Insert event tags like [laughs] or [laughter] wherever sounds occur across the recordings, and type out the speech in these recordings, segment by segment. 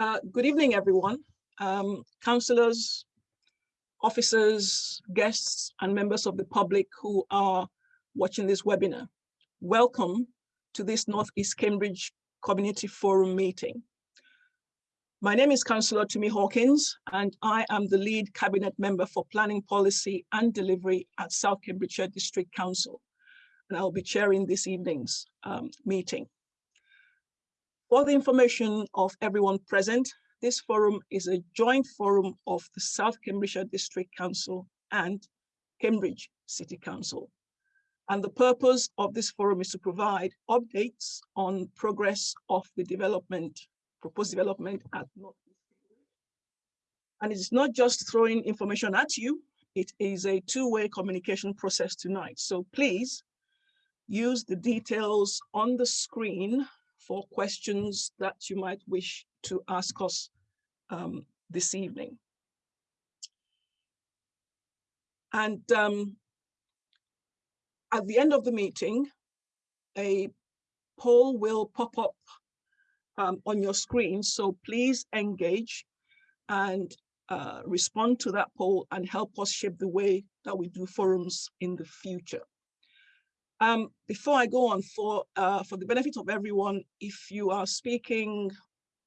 Uh, good evening, everyone. Um, councillors, officers, guests, and members of the public who are watching this webinar. Welcome to this Northeast Cambridge Community Forum meeting. My name is Councillor Tumi Hawkins, and I am the lead cabinet member for planning policy and delivery at South Cambridgeshire District Council. And I'll be chairing this evening's um, meeting. For the information of everyone present, this forum is a joint forum of the South Cambridgeshire District Council and Cambridge City Council. And the purpose of this forum is to provide updates on progress of the development, proposed development at North. And it's not just throwing information at you, it is a two-way communication process tonight. So please use the details on the screen for questions that you might wish to ask us um, this evening. And um, at the end of the meeting, a poll will pop up um, on your screen. So please engage and uh, respond to that poll and help us shape the way that we do forums in the future. Um, before I go on, for, uh, for the benefit of everyone, if you are speaking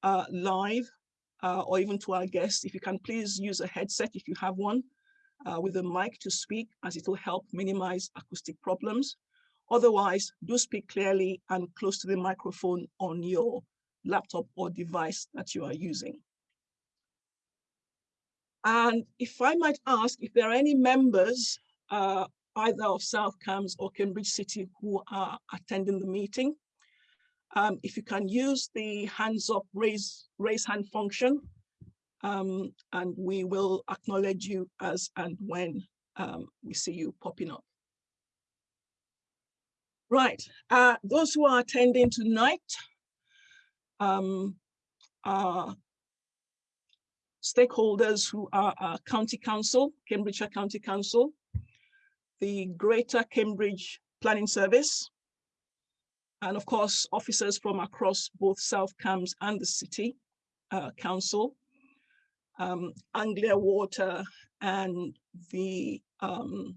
uh, live uh, or even to our guests, if you can please use a headset if you have one uh, with a mic to speak as it will help minimize acoustic problems. Otherwise, do speak clearly and close to the microphone on your laptop or device that you are using. And if I might ask if there are any members uh, either of South Cambs or Cambridge City who are attending the meeting. Um, if you can use the hands up raise, raise hand function, um, and we will acknowledge you as and when um, we see you popping up. Right, uh, those who are attending tonight um, are stakeholders who are our county council, Cambridgeshire County Council, the Greater Cambridge Planning Service, and of course, officers from across both South Cambs and the City uh, Council, um, Anglia Water, and the um,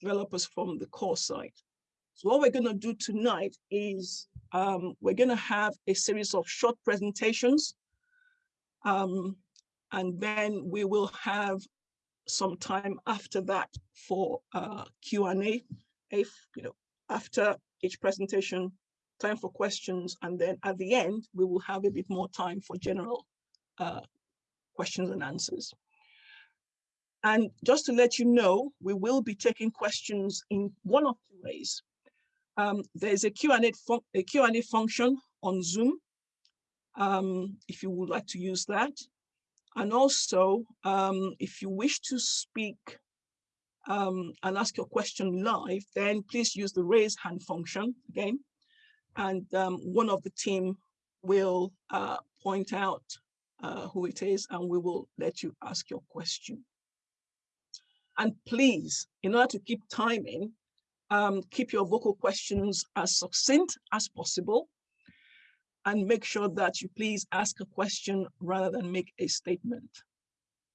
developers from the core site. So what we're going to do tonight is um, we're going to have a series of short presentations, um, and then we will have some time after that for uh, Q&A, if, you know, after each presentation, time for questions, and then at the end, we will have a bit more time for general uh, questions and answers. And just to let you know, we will be taking questions in one of two ways. Um, there's a Q&A Q&A function on Zoom, um, if you would like to use that. And also, um, if you wish to speak um, and ask your question live, then please use the raise hand function again. And um, one of the team will uh, point out uh, who it is and we will let you ask your question. And please, in order to keep timing, um, keep your vocal questions as succinct as possible and make sure that you please ask a question rather than make a statement.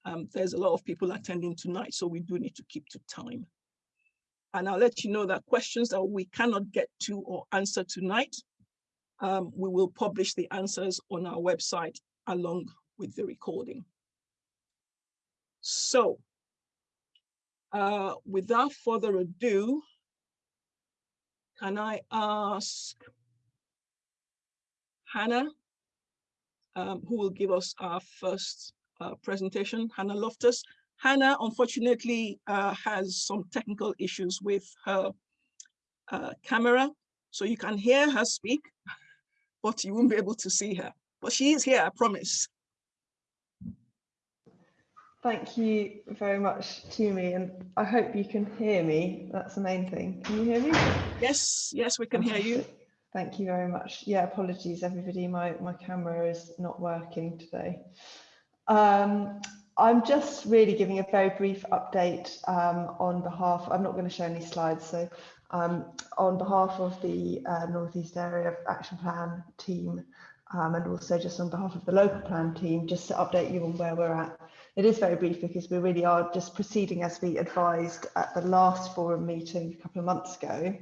Um, there's a lot of people attending tonight, so we do need to keep to time. And I'll let you know that questions that we cannot get to or answer tonight, um, we will publish the answers on our website along with the recording. So uh, without further ado, can I ask Hannah, um, who will give us our first uh, presentation, Hannah Loftus. Hannah, unfortunately, uh, has some technical issues with her uh, camera, so you can hear her speak, but you won't be able to see her. But she is here, I promise. Thank you very much Tumi, and I hope you can hear me. That's the main thing. Can you hear me? Yes, yes, we can hear you. Thank you very much. Yeah, apologies everybody, my, my camera is not working today. Um, I'm just really giving a very brief update um, on behalf, I'm not going to show any slides, so um, on behalf of the uh, Northeast Area Action Plan team, um, and also just on behalf of the local plan team, just to update you on where we're at. It is very brief because we really are just proceeding as we advised at the last forum meeting a couple of months ago.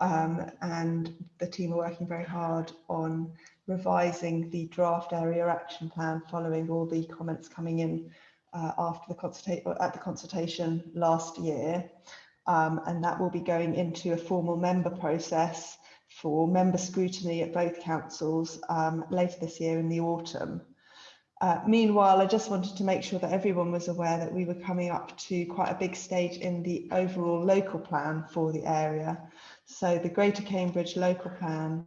Um, and the team are working very hard on revising the draft area action plan following all the comments coming in uh, after the consultation at the consultation last year. Um, and that will be going into a formal member process for member scrutiny at both councils um, later this year in the autumn. Uh, meanwhile, I just wanted to make sure that everyone was aware that we were coming up to quite a big stage in the overall local plan for the area. So the Greater Cambridge local plan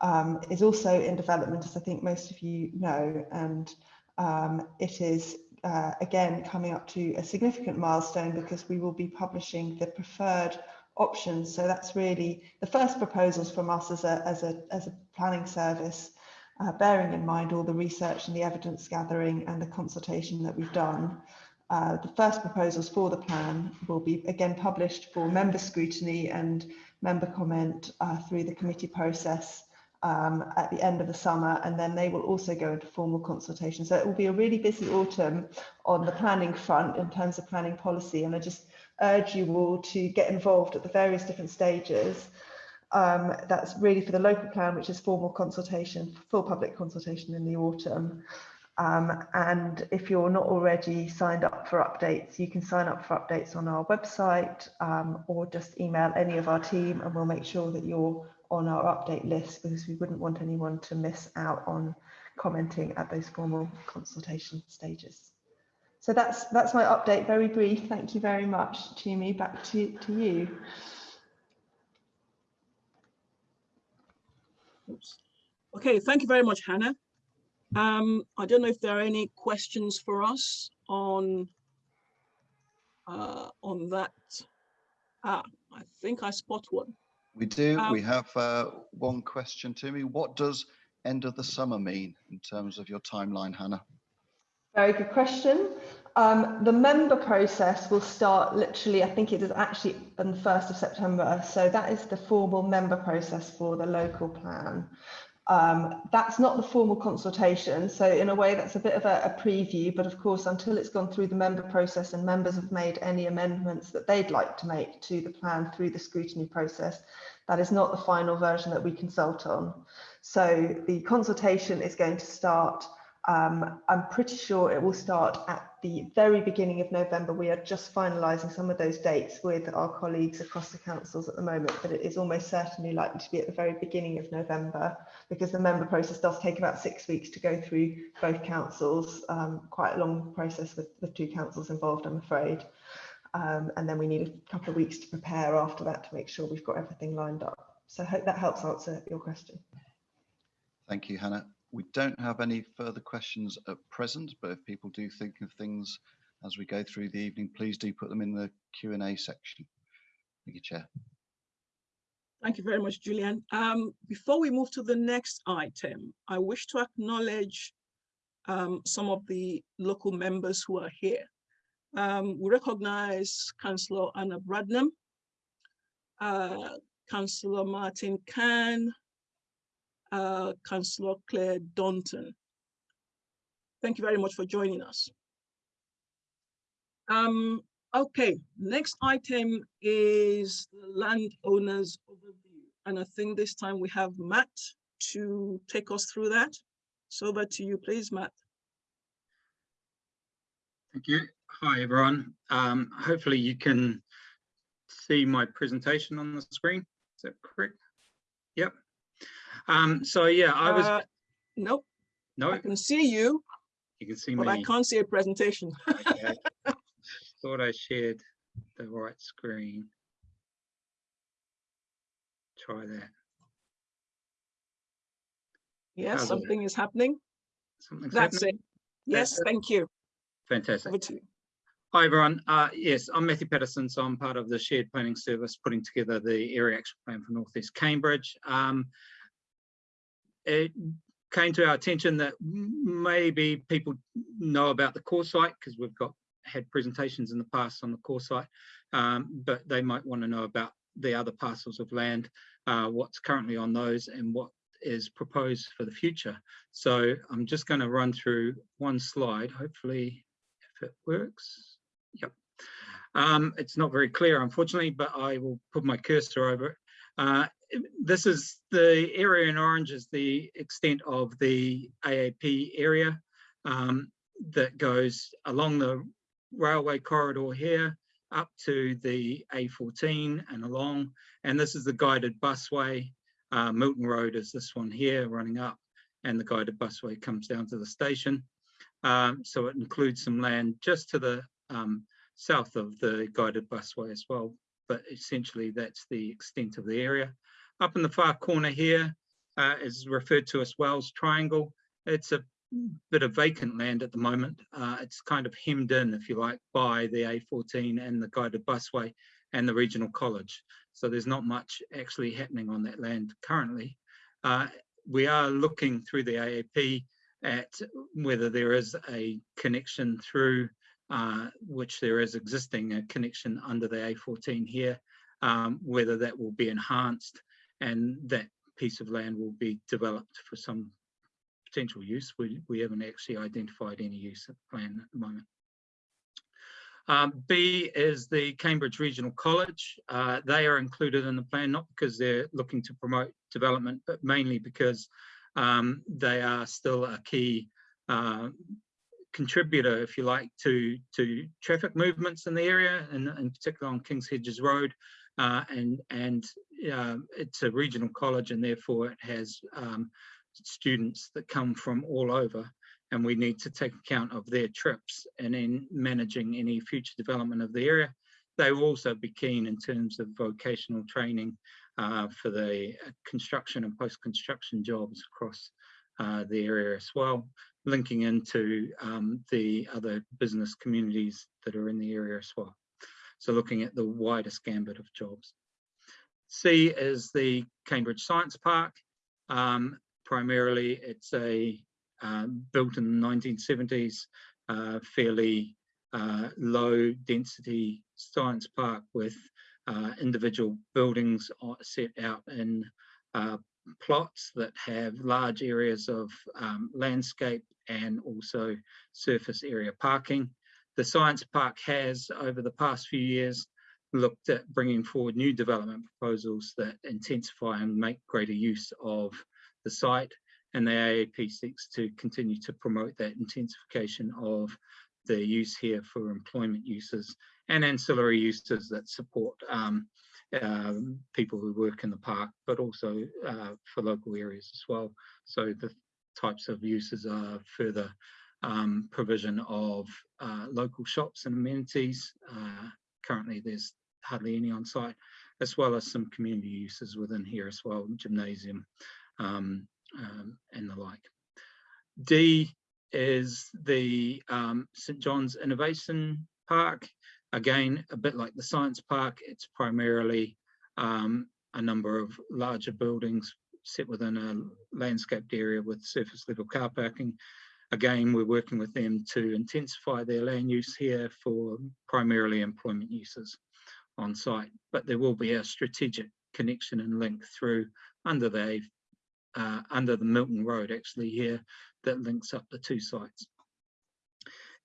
um, is also in development, as I think most of you know, and um, it is uh, again coming up to a significant milestone because we will be publishing the preferred options. So that's really the first proposals from us as a, as a, as a planning service, uh, bearing in mind all the research and the evidence gathering and the consultation that we've done. Uh, the first proposals for the plan will be again published for member scrutiny and member comment uh, through the committee process um, at the end of the summer and then they will also go into formal consultation. So it will be a really busy autumn on the planning front in terms of planning policy and I just urge you all to get involved at the various different stages. Um, that's really for the local plan, which is formal consultation, full public consultation in the autumn. Um, and if you're not already signed up for updates, you can sign up for updates on our website um, or just email any of our team and we'll make sure that you're on our update list because we wouldn't want anyone to miss out on commenting at those formal consultation stages. So that's that's my update, very brief. Thank you very much, Tumi. Back to, to you. Oops. Okay, thank you very much, Hannah. Um, I don't know if there are any questions for us on uh, on that. Ah, I think I spot one. We do. Um, we have uh, one question to me. What does end of the summer mean in terms of your timeline, Hannah? Very good question. Um, the member process will start literally, I think it is actually on the 1st of September. So that is the formal member process for the local plan. Um, that's not the formal consultation. So in a way, that's a bit of a, a, preview. But of course, until it's gone through the member process and members have made any amendments that they'd like to make to the plan through the scrutiny process, that is not the final version that we consult on. So the consultation is going to start um, I'm pretty sure it will start at the very beginning of November. We are just finalising some of those dates with our colleagues across the councils at the moment, but it is almost certainly likely to be at the very beginning of November because the member process does take about six weeks to go through both councils. Um, quite a long process with the two councils involved, I'm afraid. Um, and then we need a couple of weeks to prepare after that to make sure we've got everything lined up. So I hope that helps answer your question. Thank you, Hannah. We don't have any further questions at present, but if people do think of things as we go through the evening, please do put them in the Q&A section. Thank you, Chair. Thank you very much, Julian. Um, before we move to the next item, I wish to acknowledge um, some of the local members who are here. Um, we recognize Councillor Anna Bradnam, uh, Councillor Martin Cahn, uh, Councillor Claire Daunton. Thank you very much for joining us. Um, okay, next item is landowners overview. And I think this time we have Matt to take us through that. So over to you, please, Matt. Thank you. Hi, everyone. Um, hopefully you can see my presentation on the screen. Is that correct? Yep. Um, so yeah, I was. Uh, nope. No, I can see you, you can see but me. I can't see a presentation. [laughs] Okay. Thought I shared the right screen. Try that. yes, How's something is happening. Something's That's happening. it. Yes, That's it. thank you. Fantastic. You. Hi, everyone. Uh, yes, I'm Matthew Patterson, so I'm part of the shared planning service putting together the area action plan for Northeast Cambridge. Um, it came to our attention that maybe people know about the core site because we've got had presentations in the past on the core site, um, but they might want to know about the other parcels of land, uh, what's currently on those and what is proposed for the future. So I'm just going to run through one slide, hopefully if it works. Yep. Um, it's not very clear, unfortunately, but I will put my cursor over it. Uh, this is the area in orange is the extent of the AAP area um, that goes along the railway corridor here up to the A14 and along. And this is the guided busway. Uh, Milton Road is this one here running up and the guided busway comes down to the station. Um, so it includes some land just to the um, south of the guided busway as well. But essentially that's the extent of the area. Up in the far corner here uh, is referred to as Wells Triangle. It's a bit of vacant land at the moment. Uh, it's kind of hemmed in, if you like, by the A14 and the guided busway and the regional college. So there's not much actually happening on that land currently. Uh, we are looking through the AAP at whether there is a connection through uh, which there is existing a connection under the A14 here, um, whether that will be enhanced and that piece of land will be developed for some potential use. We, we haven't actually identified any use of the plan at the moment. Um, B is the Cambridge Regional College. Uh, they are included in the plan, not because they're looking to promote development, but mainly because um, they are still a key uh, contributor, if you like, to, to traffic movements in the area, and in particular on King's Hedges Road. Uh, and and uh, it's a regional college, and therefore it has um, students that come from all over and we need to take account of their trips and in managing any future development of the area. They will also be keen in terms of vocational training uh, for the construction and post-construction jobs across uh, the area as well, linking into um, the other business communities that are in the area as well. So looking at the widest gambit of jobs. C is the Cambridge Science Park. Um, primarily it's a um, built in the 1970s, uh, fairly uh, low density science park with uh, individual buildings set out in uh, plots that have large areas of um, landscape and also surface area parking. The science park has over the past few years looked at bringing forward new development proposals that intensify and make greater use of the site and the AAP seeks to continue to promote that intensification of the use here for employment uses and ancillary uses that support um, uh, people who work in the park, but also uh, for local areas as well. So the types of uses are further um, provision of uh, local shops and amenities. Currently there's hardly any on site, as well as some community uses within here as well, gymnasium, um, um, and the like. D is the um, St John's Innovation Park. Again, a bit like the Science Park, it's primarily um, a number of larger buildings set within a landscaped area with surface level car parking. Again, we're working with them to intensify their land use here for primarily employment uses on site, but there will be a strategic connection and link through under the uh, under the Milton Road actually here that links up the two sites.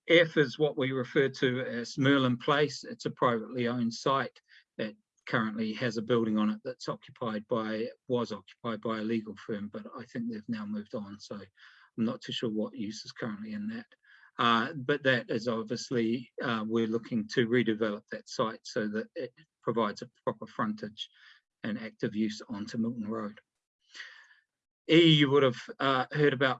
F is what we refer to as Merlin Place. It's a privately owned site that currently has a building on it that's occupied by, was occupied by a legal firm, but I think they've now moved on. So I'm not too sure what use is currently in that. Uh, but that is obviously, uh, we're looking to redevelop that site so that it provides a proper frontage and active use onto Milton Road. E you would have uh, heard about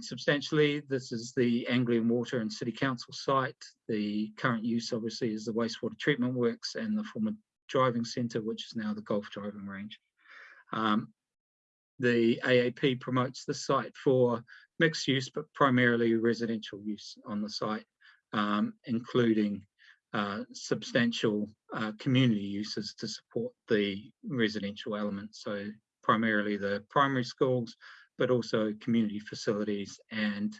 substantially. This is the Anglian Water and City Council site. The current use obviously is the wastewater treatment works and the former driving centre, which is now the golf driving range. Um, the AAP promotes the site for mixed use, but primarily residential use on the site, um, including uh, substantial uh, community uses to support the residential element. So primarily the primary schools, but also community facilities and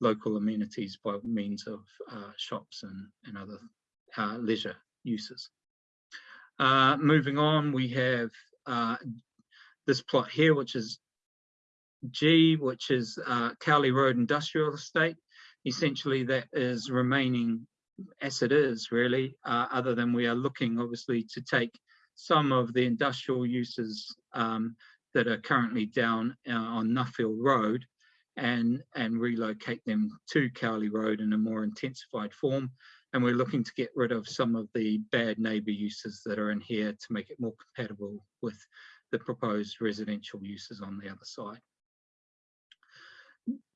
local amenities by means of uh, shops and, and other uh, leisure uses. Uh, moving on, we have uh, this plot here, which is G, which is uh, Cowley Road Industrial Estate. Essentially, that is remaining as it is, really, uh, other than we are looking, obviously, to take some of the industrial uses um, that are currently down uh, on Nuffield Road and, and relocate them to Cowley Road in a more intensified form. And we're looking to get rid of some of the bad neighbour uses that are in here to make it more compatible with the proposed residential uses on the other side.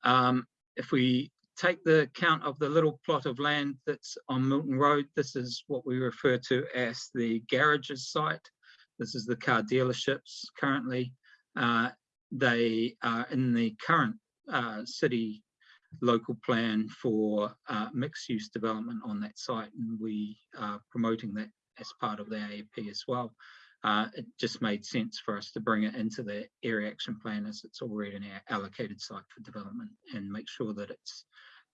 Um, if we take the count of the little plot of land that's on Milton Road, this is what we refer to as the garages site. This is the car dealerships currently. Uh, they are in the current uh, city local plan for uh, mixed use development on that site and we are promoting that as part of the AAP as well. Uh, it just made sense for us to bring it into the area action plan as it's already an allocated site for development and make sure that it's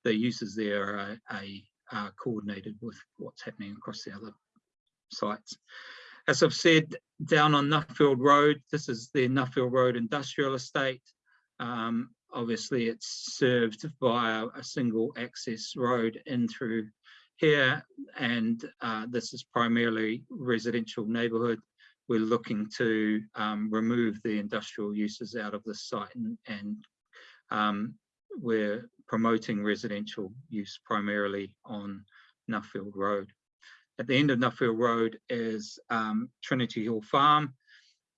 the uses there are, are coordinated with what's happening across the other sites. As I've said, down on Nuffield Road, this is the Nuffield Road Industrial Estate. Um, obviously, it's served via a single access road in through here, and uh, this is primarily residential neighbourhood. We're looking to um, remove the industrial uses out of the site and, and um, we're promoting residential use primarily on Nuffield Road. At the end of Nuffield Road is um, Trinity Hall Farm,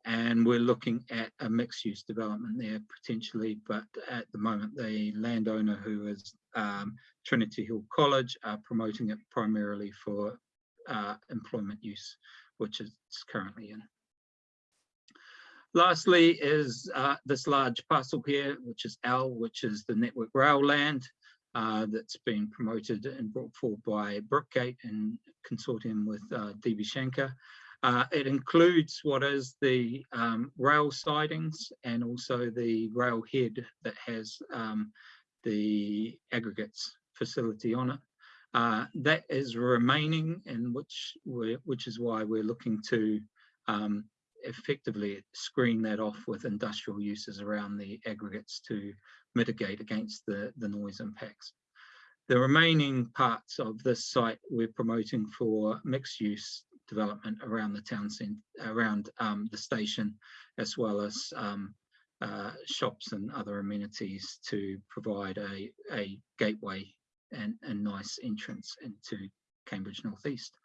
and we're looking at a mixed use development there potentially, but at the moment the landowner who is um, Trinity Hall College are promoting it primarily for uh, employment use, which it's currently in. Lastly is uh, this large parcel here, which is L, which is the Network Rail land uh, that's been promoted and brought forward by Brookgate in consortium with uh, DB. Uh, it includes what is the um, rail sidings and also the rail head that has um, the aggregates facility on it. Uh, that is remaining and which which is why we're looking to um, effectively screen that off with industrial uses around the aggregates to mitigate against the, the noise impacts. The remaining parts of this site we're promoting for mixed use development around the town centre, around um, the station, as well as um, uh, shops and other amenities to provide a, a gateway and a nice entrance into Cambridge Northeast.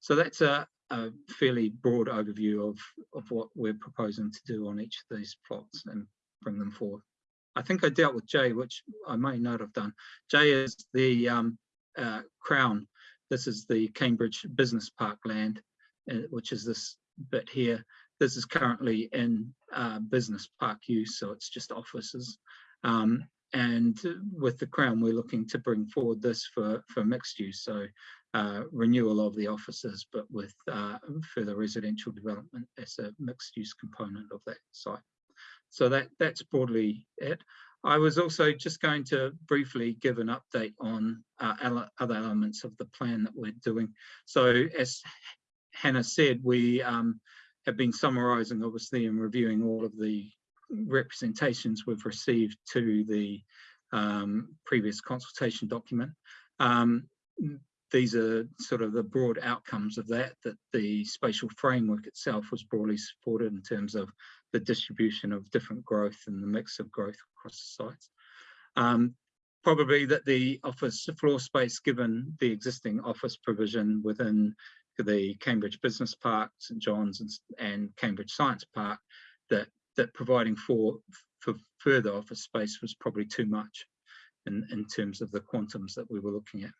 So that's a, a fairly broad overview of, of what we're proposing to do on each of these plots and bring them forward. I think I dealt with J, which I may not have done. J is the um, uh, Crown. This is the Cambridge Business Park land, uh, which is this bit here. This is currently in uh, business park use, so it's just offices. Um, and with the Crown, we're looking to bring forward this for, for mixed use. So uh, renewal of the offices, but with uh, further residential development as a mixed use component of that site. So that that's broadly it. I was also just going to briefly give an update on uh, other elements of the plan that we're doing. So as Hannah said, we um, have been summarising obviously and reviewing all of the representations we've received to the um, previous consultation document. Um, these are sort of the broad outcomes of that, that the spatial framework itself was broadly supported in terms of the distribution of different growth and the mix of growth across the sites. Um, probably that the office floor space, given the existing office provision within the Cambridge Business Park, St John's and, and Cambridge Science Park, that, that providing for, for further office space was probably too much in, in terms of the quantums that we were looking at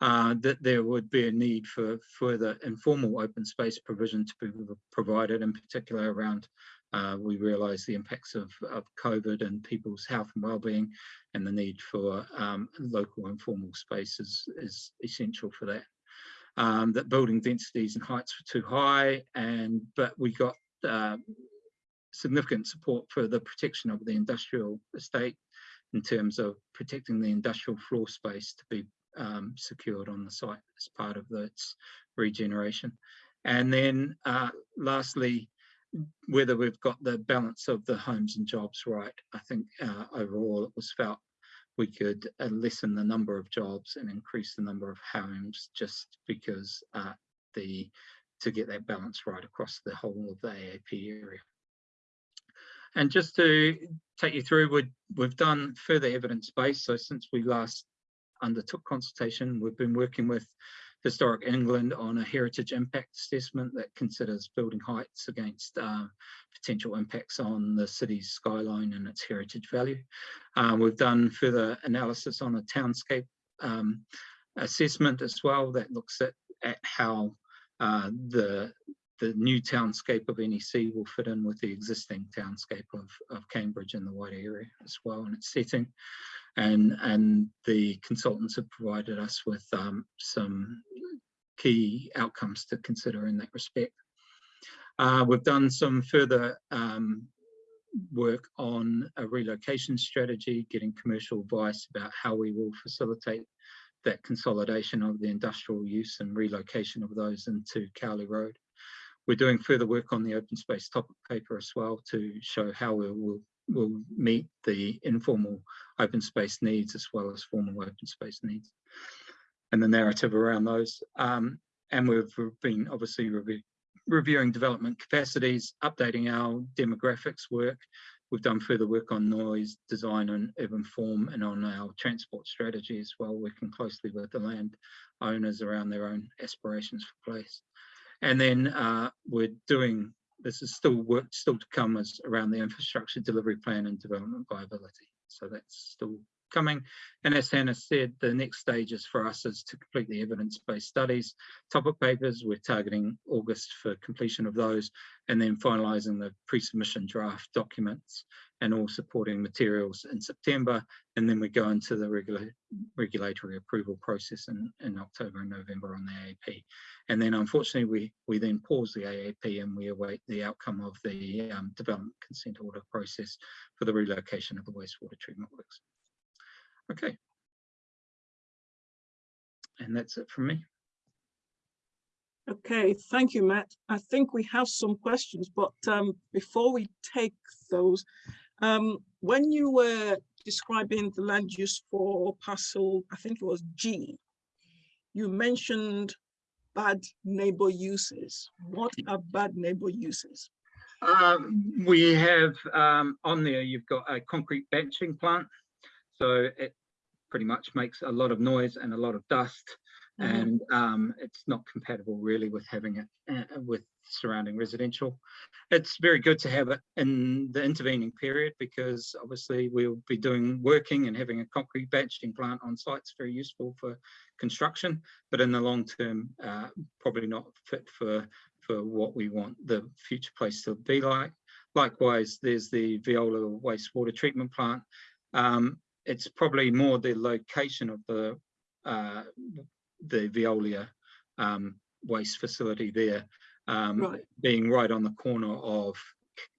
uh, that there would be a need for further informal open space provision to be provided, in particular around, uh, we realise the impacts of, of COVID and people's health and well-being and the need for um, local informal spaces is essential for that. Um, that building densities and heights were too high, and but we got uh, significant support for the protection of the industrial estate in terms of protecting the industrial floor space to be um, secured on the site as part of its regeneration. And then uh, lastly, whether we've got the balance of the homes and jobs right. I think uh, overall it was felt we could uh, lessen the number of jobs and increase the number of homes just because uh, the to get that balance right across the whole of the AAP area. And just to take you through, we we've done further evidence base. So since we last undertook consultation, we've been working with Historic England on a heritage impact assessment that considers building heights against uh, potential impacts on the city's skyline and its heritage value. Uh, we've done further analysis on a townscape um, assessment as well that looks at, at how uh, the the new townscape of NEC will fit in with the existing townscape of, of Cambridge and the wider area as well in its setting. And, and the consultants have provided us with um, some key outcomes to consider in that respect. Uh, we've done some further um, work on a relocation strategy, getting commercial advice about how we will facilitate that consolidation of the industrial use and relocation of those into Cowley Road. We're doing further work on the open space topic paper as well to show how we will will meet the informal open space needs as well as formal open space needs and the narrative around those. Um, and we've been obviously re reviewing development capacities, updating our demographics work. We've done further work on noise, design and urban form and on our transport strategy as well, working closely with the land owners around their own aspirations for place. And then uh, we're doing, this is still work still to come as around the infrastructure delivery plan and development viability. So that's still coming. And as Hannah said, the next stages for us is to complete the evidence-based studies. Topic papers, we're targeting August for completion of those, and then finalising the pre-submission draft documents and all supporting materials in September. And then we go into the regula regulatory approval process in, in October and November on the AAP. And then unfortunately, we, we then pause the AAP and we await the outcome of the um, development consent order process for the relocation of the wastewater treatment works. Okay. And that's it from me. Okay, thank you, Matt. I think we have some questions, but um, before we take those, um, when you were describing the land use for parcel, I think it was G, you mentioned bad neighbor uses. What are bad neighbor uses? Um, we have um, on there, you've got a concrete batching plant. So it pretty much makes a lot of noise and a lot of dust. Mm -hmm. And um, it's not compatible really with having it uh, with surrounding residential. It's very good to have it in the intervening period because obviously we'll be doing working and having a concrete batching plant on site is very useful for construction, but in the long term, uh, probably not fit for, for what we want the future place to be like. Likewise, there's the Veolia wastewater treatment plant. Um, it's probably more the location of the uh, the Veolia um, waste facility there um, right. being right on the corner of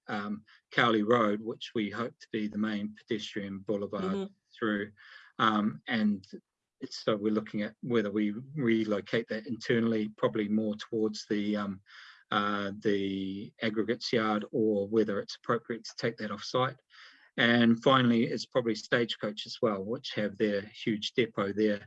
um, Cowley Road, which we hope to be the main pedestrian boulevard mm -hmm. through. Um, and so we're looking at whether we relocate that internally, probably more towards the um, uh, the aggregates yard or whether it's appropriate to take that off site. And finally, it's probably Stagecoach as well, which have their huge depot there.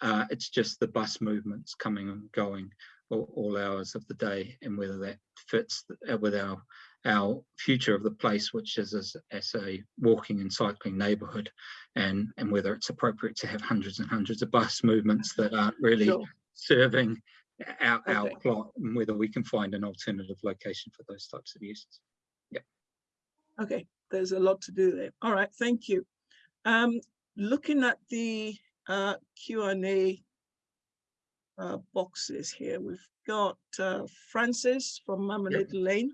Uh, it's just the bus movements coming and going all, all, hours of the day and whether that fits with our our future of the place, which is as, as a walking and cycling neighbourhood, and and whether it's appropriate to have hundreds and hundreds of bus movements that aren't really sure. serving our, okay. our plot, and whether we can find an alternative location for those types of uses. Yeah. Okay, there's a lot to do there. All right, thank you. Um, looking at the uh, Q&A uh, boxes here. We've got uh, Frances from Marmalade yep. Lane.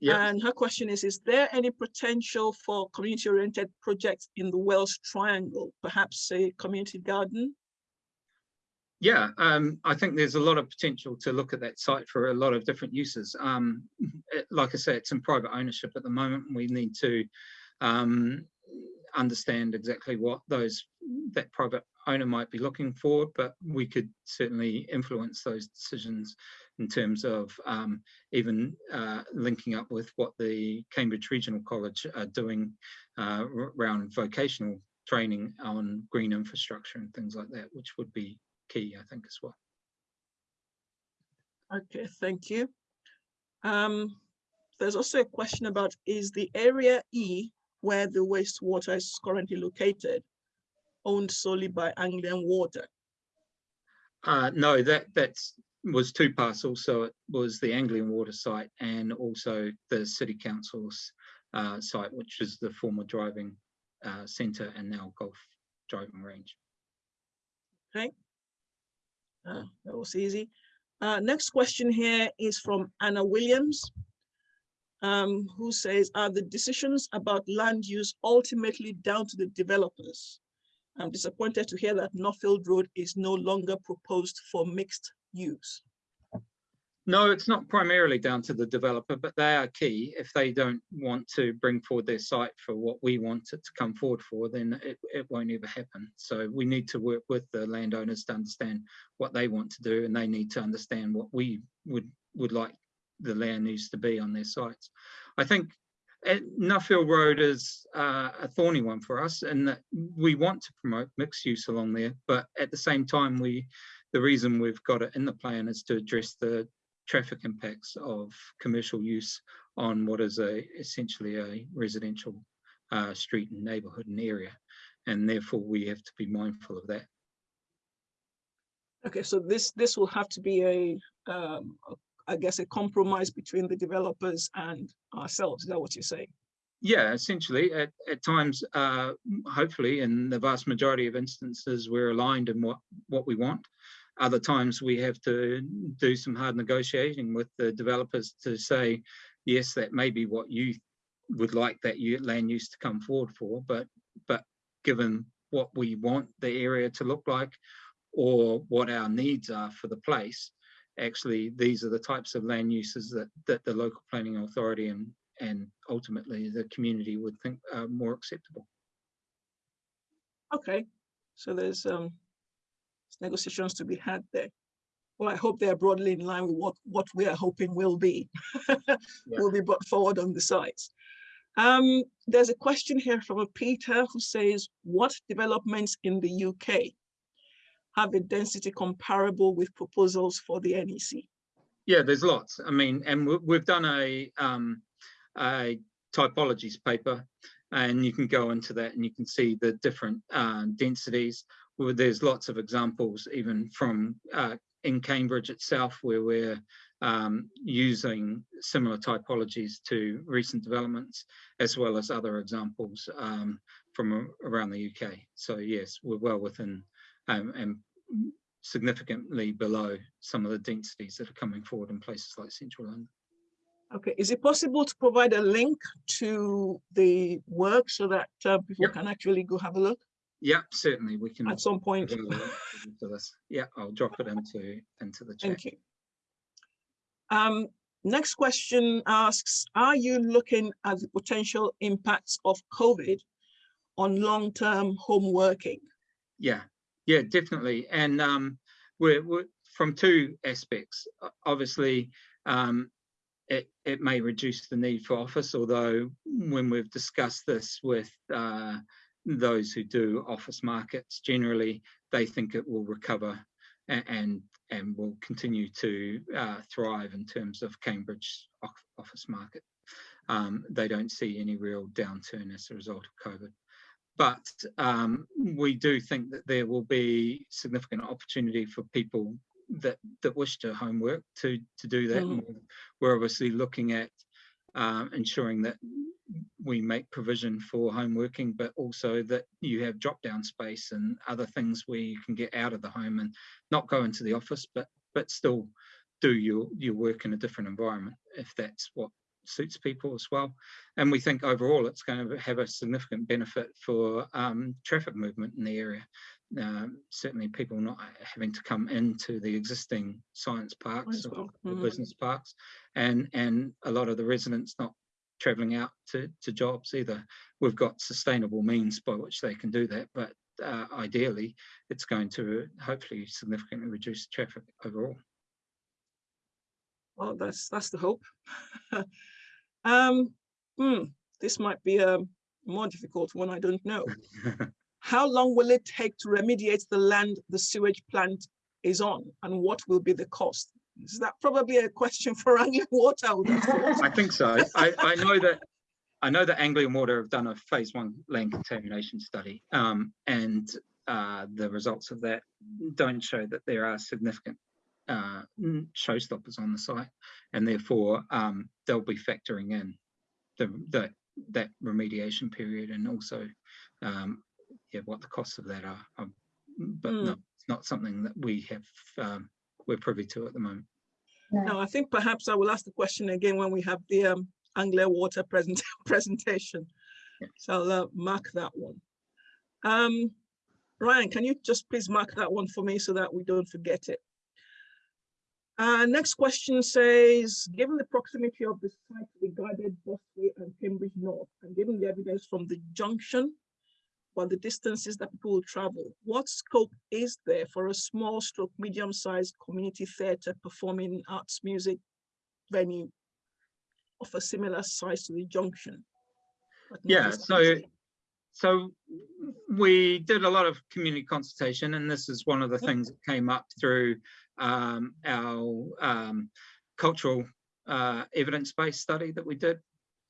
Yep. And her question is, is there any potential for community-oriented projects in the Wells Triangle, perhaps a community garden? Yeah, um, I think there's a lot of potential to look at that site for a lot of different uses. Um, it, like I said, it's in private ownership at the moment. We need to um, understand exactly what those that private owner might be looking for, but we could certainly influence those decisions in terms of um, even uh, linking up with what the Cambridge Regional College are doing uh, around vocational training on green infrastructure and things like that, which would be key, I think, as well. Okay, thank you. Um, there's also a question about, is the area E where the wastewater is currently located owned solely by Anglian Water? Uh, no, that that's was two parcels. So it was the Anglian Water site and also the City Council's uh, site, which is the former driving uh, centre and now golf driving range. Uh, that was easy. Uh, next question here is from Anna Williams, um, who says, are the decisions about land use ultimately down to the developers? I'm disappointed to hear that Nuffield Road is no longer proposed for mixed use. No, it's not primarily down to the developer, but they are key. If they don't want to bring forward their site for what we want it to come forward for, then it, it won't ever happen. So we need to work with the landowners to understand what they want to do, and they need to understand what we would would like the land use to be on their sites. I think uh, Nuffield Road is uh, a thorny one for us, and that we want to promote mixed use along there, but at the same time, we the reason we've got it in the plan is to address the traffic impacts of commercial use on what is a essentially a residential uh, street and neighbourhood and area, and therefore we have to be mindful of that. Okay, so this this will have to be a, um, a- I guess, a compromise between the developers and ourselves. Is that what you're saying? Yeah, essentially, at, at times, uh, hopefully, in the vast majority of instances, we're aligned in what, what we want. Other times, we have to do some hard negotiating with the developers to say, yes, that may be what you would like that land use to come forward for, but, but given what we want the area to look like or what our needs are for the place, actually, these are the types of land uses that, that the local planning authority and and ultimately the community would think are more acceptable. Okay, so there's um negotiations to be had there. Well, I hope they are broadly in line with what what we are hoping will be [laughs] will be brought forward on the sites. Um, there's a question here from a Peter who says, what developments in the UK have a density comparable with proposals for the NEC? Yeah, there's lots. I mean, and we- we've done a um, a typologies paper, and you can go into that and you can see the different uh, densities. There's lots of examples, even from uh, in Cambridge itself, where we're um, using similar typologies to recent developments, as well as other examples um, from around the UK. So yes, we're well within um, and significantly below some of the densities that are coming forward in places like central London. Okay, is it possible to provide a link to the work so that uh, people Yep. can actually go have a look Yeah, certainly we can. at some point? avail that to this. Yeah, I'll drop it into into the chat. Thank you. Um, next question asks, are you looking at the potential impacts of COVID on long-term home working? Yeah, yeah, definitely. And um, we're, we're from two aspects. Obviously, um, it it may reduce the need for office, although when we've discussed this with uh, those who do office markets, generally they think it will recover and and will continue to uh, thrive in terms of Cambridge office market. Um, they don't see any real downturn as a result of COVID but um, we do think that there will be significant opportunity for people that that wish to homework to to do that. We're- We're obviously looking at um, ensuring that we make provision for home working, but also that you have drop down space and other things where you can get out of the home and not go into the office, but but still do your your work in a different environment if that's what suits people as well. And we think overall it's going to have a significant benefit for um, traffic movement in the area. Um, certainly people not having to come into the existing science parks or, or mhm. business parks and and a lot of the residents not traveling out to, to jobs either. We've got sustainable means by which they can do that, but uh, ideally it's going to hopefully significantly reduce traffic overall. Well, that's that's the hope. [laughs] um, hmm, this might be a more difficult one. I don't know. [laughs] How long will it take to remediate the land the sewage plant is on, and what will be the cost? Is that probably a question for [laughs] Anglian Water? I would have thought. I think so. I, I know that I know that Anglian Water have done a phase one land contamination study, um, and uh, the results of that don't show that there are significant uh, n- showstoppers on the site, and therefore um, they'll be factoring in the, the that remediation period and also um, yeah, what the costs of that are. Um, but Mm. no, it's not something that we have um, we're privy to at the moment. Now, I think perhaps I will ask the question again when we have the um, Anglian Water present [laughs] presentation. Yeah. So I'll uh, mark that one. Um, Ryan, can you just please mark that one for me so that we don't forget it? Uh, next question says, given the proximity of the site to the guided busway and Cambridge North, and given the evidence from the junction, but the distances that people will travel, what scope is there for a small stroke medium-sized community theatre performing arts music venue of a similar size to the junction? Yeah, so? So we did a lot of community consultation, and this is one of the Mhm. things that came up through um, our um, cultural uh, evidence-based study that we did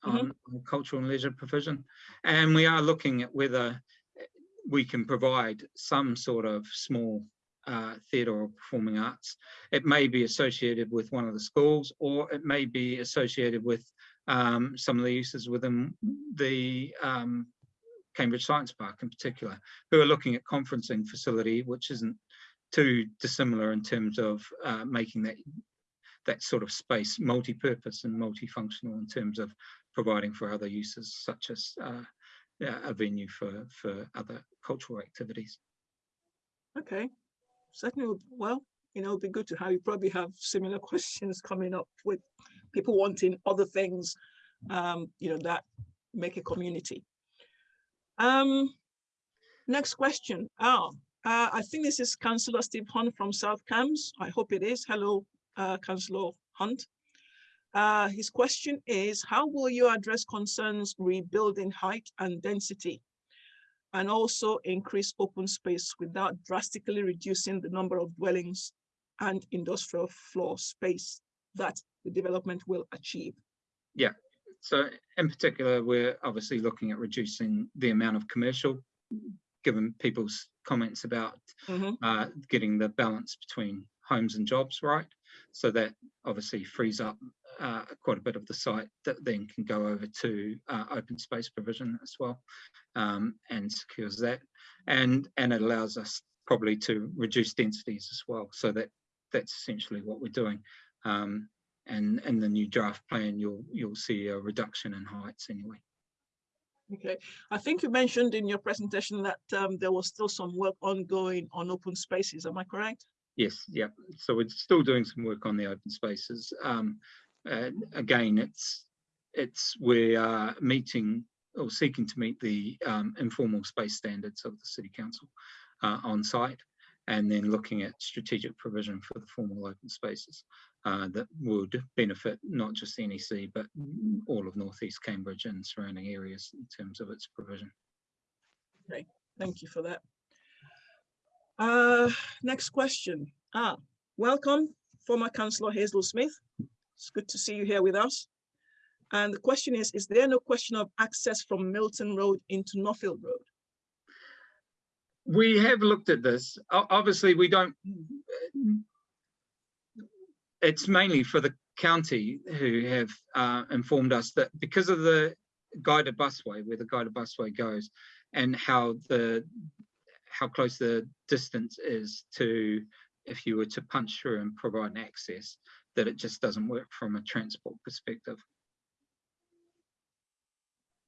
Mhm. on on cultural and leisure provision. And we are looking at whether we can provide some sort of small uh, theatre or performing arts. It may be associated with one of the schools, or it may be associated with um, some of the uses within the um, Cambridge Science Park in particular, who are looking at conferencing facility, which isn't too dissimilar in terms of uh, making that that sort of space multi-purpose and multifunctional in terms of providing for other uses such as uh, a venue for for other cultural activities. Okay, certainly, well, you know, it'd be good to have, you probably have similar [laughs] questions coming up with people wanting other things, um, you know, that make a community. Um, next question. Ah, uh, I think this is Councillor Steve Hunt from South Cambs. I hope it is. Hello, uh, Councillor Hunt. Uh, his question is, how will you address concerns rebuilding height and density? and also increase open space without drastically reducing the number of dwellings and industrial floor space that the development will achieve. Yeah, so in particular, we're obviously looking at reducing the amount of commercial, given people's comments about Mhm. uh, getting the balance between homes and jobs right. So that obviously frees up uh, quite a bit of the site that then can go over to uh, open space provision as well um, and secures that. And, and it allows us probably to reduce densities as well. So that that's essentially what we're doing. Um, and in the new draft plan, you'll you'll see a reduction in heights anyway. Okay, I think you mentioned in your presentation that um, there was still some work ongoing on open spaces. Am I correct? Yes, yeah. So we're still doing some work on the open spaces. Um, uh, again, it's it's we are meeting or seeking to meet the um, informal space standards of the city council uh, on site, and then looking at strategic provision for the formal open spaces uh, that would benefit not just NEC but all of northeast Cambridge and surrounding areas in terms of its provision. Okay, Thank you for that. Uh, next question. Ah, welcome, former Councillor Hazel Smith. It's good to see you here with us. And the question is, is there no question of access from Milton Road into Nuffield Road? We have looked at this. Obviously, we don't. It's mainly for the county who have uh, informed us that because of the guided busway, where the guided busway goes, and how the how close the distance is to if you were to punch through and provide access, that it just doesn't work from a transport perspective.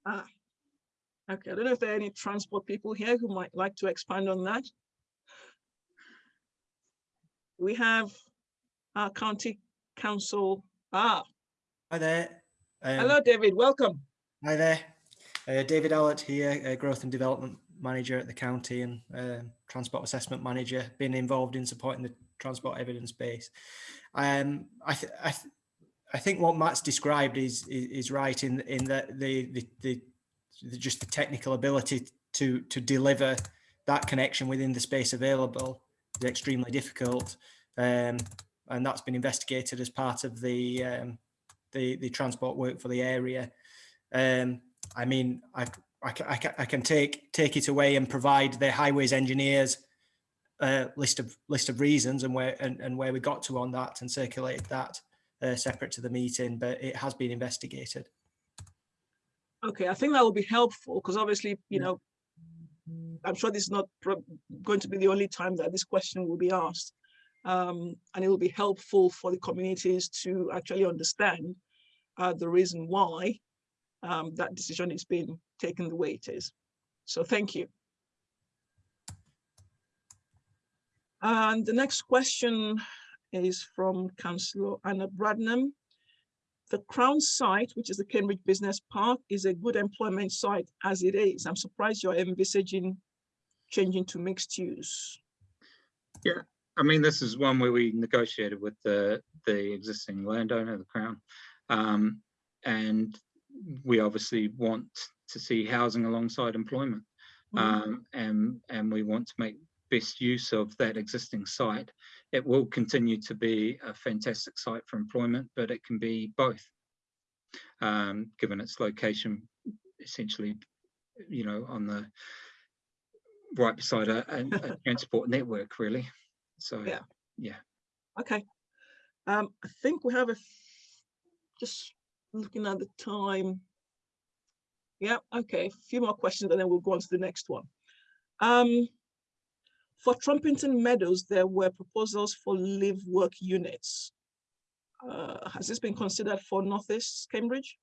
Ah, okay. I don't know if there are any transport people here who might like to expand on that. We have our county council. Ah, Hi there. Um, hello, David. Welcome. Hi there. Uh, David Allatt here, uh, Growth and Development Manager at the county and um Transport Assessment Manager, been involved in supporting the transport evidence base. Um, I, th- I th- I think what Matt's described is is, is right in in that the, the the the just the technical ability to to deliver that connection within the space available is extremely difficult, um, and that's been investigated as part of the um, the the transport work for the area. Um, I mean, I, I, I, I can take take it away and provide the highways engineers uh, list of list of reasons and where and, and where we got to on that and circulate that uh, separate to the meeting, but it has been investigated. Okay, I think that will be helpful because obviously, you Yeah. know, I'm sure this is not going to be the only time that this question will be asked. Um, and it will be helpful for the communities to actually understand uh, the reason why um, that decision is being taken the way it is. So thank you. And the next question is from Councillor Anna Bradnam. The Crown site, which is the Cambridge Business Park, is a good employment site as it is. I'm surprised you're envisaging changing to mixed use. I mean, this is one where we negotiated with the, the existing landowner, the Crown. Um, and we obviously want to see housing alongside employment. Mhm. Um, and, and we want to make best use of that existing site. It will continue to be a fantastic site for employment, but it can be both. Um, given its location, essentially, you know, on the right beside a, a- a transport network, really. So, Yeah. yeah. Okay. Um, I think we have a just looking at the time. Yeah, okay, a few more questions and then we'll go on to the next one. Um, for Trumpington Meadows, there were proposals for live work units. Uh, has this been considered for Northeast Cambridge?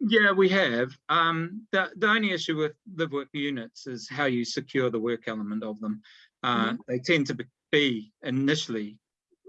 Yeah, we have. Um, the, the only issue with live work units is how you secure the work element of them. Uh, They tend to be- be initially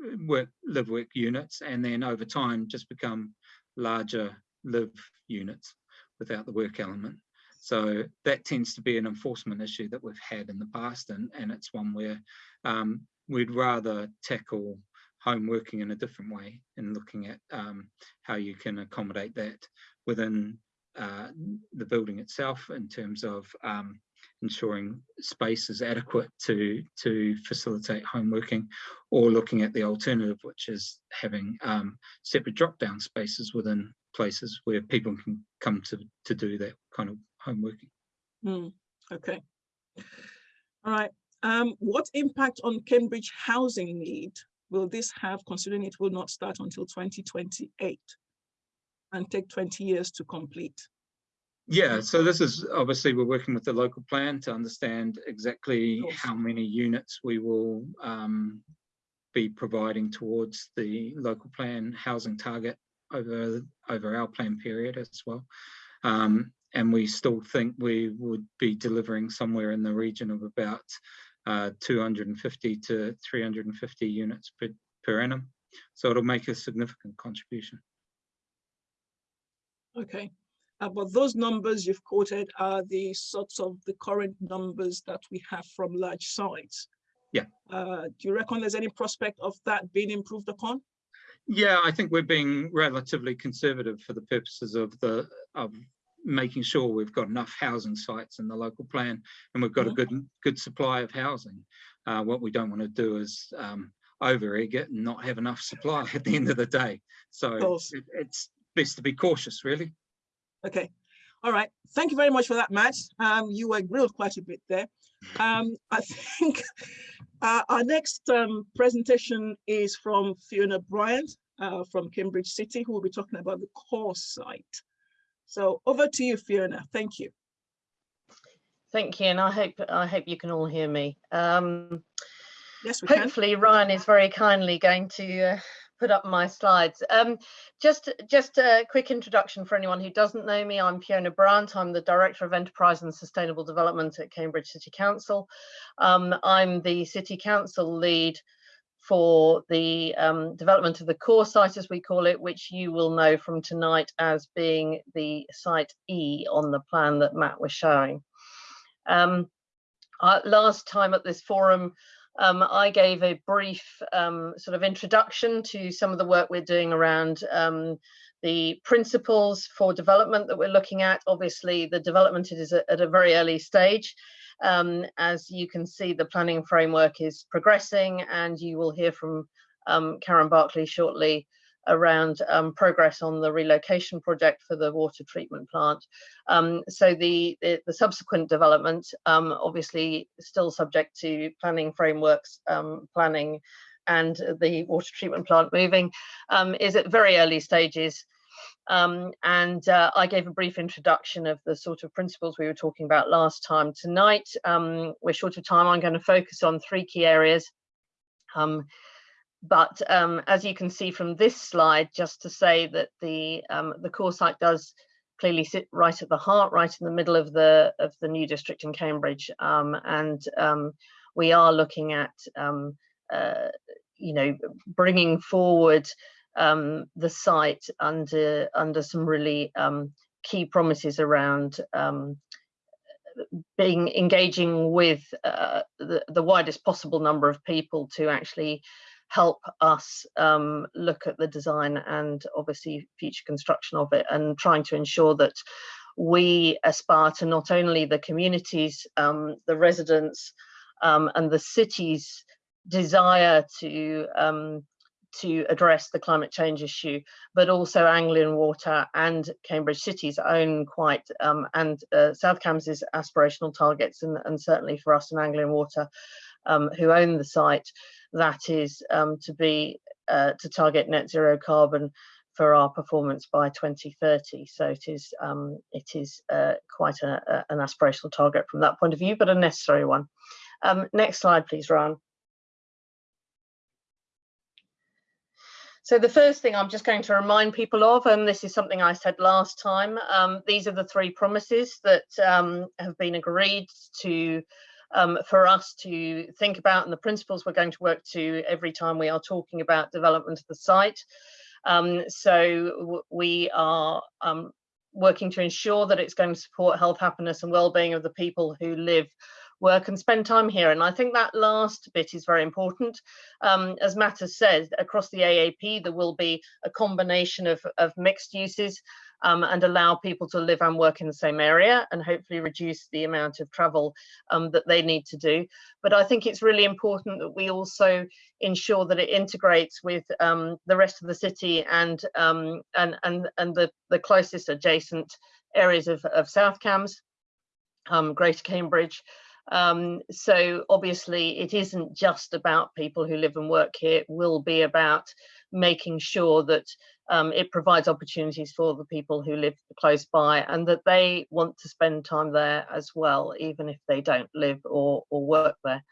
uh, work live work units and then over time just become larger live units without the work element. So that tends to be an enforcement issue that we've had in the past and, and it's one where um, we'd rather tackle home working in a different way and looking at um, how you can accommodate that within uh, the building itself in terms of um, ensuring space is adequate to to facilitate home working or looking at the alternative which is having um, separate drop down spaces within places where people can come to to do that kind of home working. Hmm, okay. All right, um, what impact on Cambridge housing need will this have considering it will not start until twenty twenty-eight? And take twenty years to complete? Yeah, so this is obviously we're working with the local plan to understand exactly how many units we will um, be providing towards the local plan housing target over over our plan period as well. Um, and we still think we would be delivering somewhere in the region of about uh, 250 to 350 units per, per annum. So it'll make a significant contribution. Okay, uh, but those numbers you've quoted are the sorts of the current numbers that we have from large sites. Yeah. Uh, do you reckon there's any prospect of that being improved upon? Yeah, I think we're being relatively conservative for the purposes of the of making sure we've got enough housing sites in the local plan and we've got a Mhm. good good supply of housing. Uh, what we don't want to do is um, over egg it and not have enough supply [laughs] at the end of the day. So it, it's best to be cautious, really. Okay, all right. Thank you very much for that, Matt. Um, you were grilled quite a bit there. Um, I [laughs] think uh, our next um, presentation is from Fiona Bryant uh, from Cambridge City, who will be talking about the core site. So over to you, Fiona. Thank you. Thank you, and I hope I hope you can all hear me. Um, Yes, we can. hopefully, Ryan is very kindly going to uh, put up my slides. Um, just just a quick introduction for anyone who doesn't know me. I'm Fiona Bryant. I'm the Director of Enterprise and Sustainable Development at Cambridge City Council. Um, I'm the City Council lead for the um, development of the core site, as we call it, which you will know from tonight as being the site E on the plan that Matt was showing. Um, uh, last time at this forum, um, I gave a brief um, sort of introduction to some of the work we're doing around um, the principles for development that we're looking at. Obviously, the development is at a very early stage. Um, as you can see, the planning framework is progressing and you will hear from um, Karen Barclay shortly around um, progress on the relocation project for the water treatment plant. Um, so the, the, the, subsequent development, um, obviously still subject to planning frameworks, um, planning and the water treatment plant moving, um, is at very early stages. Um, and uh, I gave a brief introduction of the sort of principles we were talking about last time. Tonight, we're short of time, I'm going to focus on three key areas. But um, as you can see from this slide, just to say that the um, the core site does clearly sit right at the heart, right in the middle of the of the new district in Cambridge, um, and um, we are looking at um, uh, you know bringing forward um, the site under under some really key promises around being engaging with uh, the, the widest possible number of people to actually help us um, look at the design and obviously future construction of it and trying to ensure that we aspire to not only the communities, um, the residents um, and the city's desire to um, to address the climate change issue, but also Anglian Water and Cambridge City's own quite, um, and uh, South Cambs's aspirational targets, and, and, certainly for us in Anglian Water, um, who own the site, that is um, to be uh, to target net zero carbon for our performance by 2030. So it is um, it is uh, quite a, a, an aspirational target from that point of view, but a necessary one. Um, next slide, please, Ron. So the first thing I'm just going to remind people of, and this is something I said last time, um, these are the three promises that um, have been agreed to um, for us to think about and the principles we're going to work to every time we are talking about development of the site. Um, so we are um, working to ensure that it's going to support health, happiness and well-being of the people who live work and spend time here. And I think that last bit is very important. Um, as Matt has said, across the AAP, there will be a combination of, of mixed uses um, and allow people to live and work in the same area and hopefully reduce the amount of travel um, that they need to do. But I think it's really important that we also ensure that it integrates with um, the rest of the city and um, and and and the the closest adjacent areas of, of South Cambs, um, Greater Cambridge. Um, so obviously it isn't just about people who live and work here, it will be about making sure that um, it provides opportunities for the people who live close by and that they want to spend time there as well, even if they don't live or, or work there.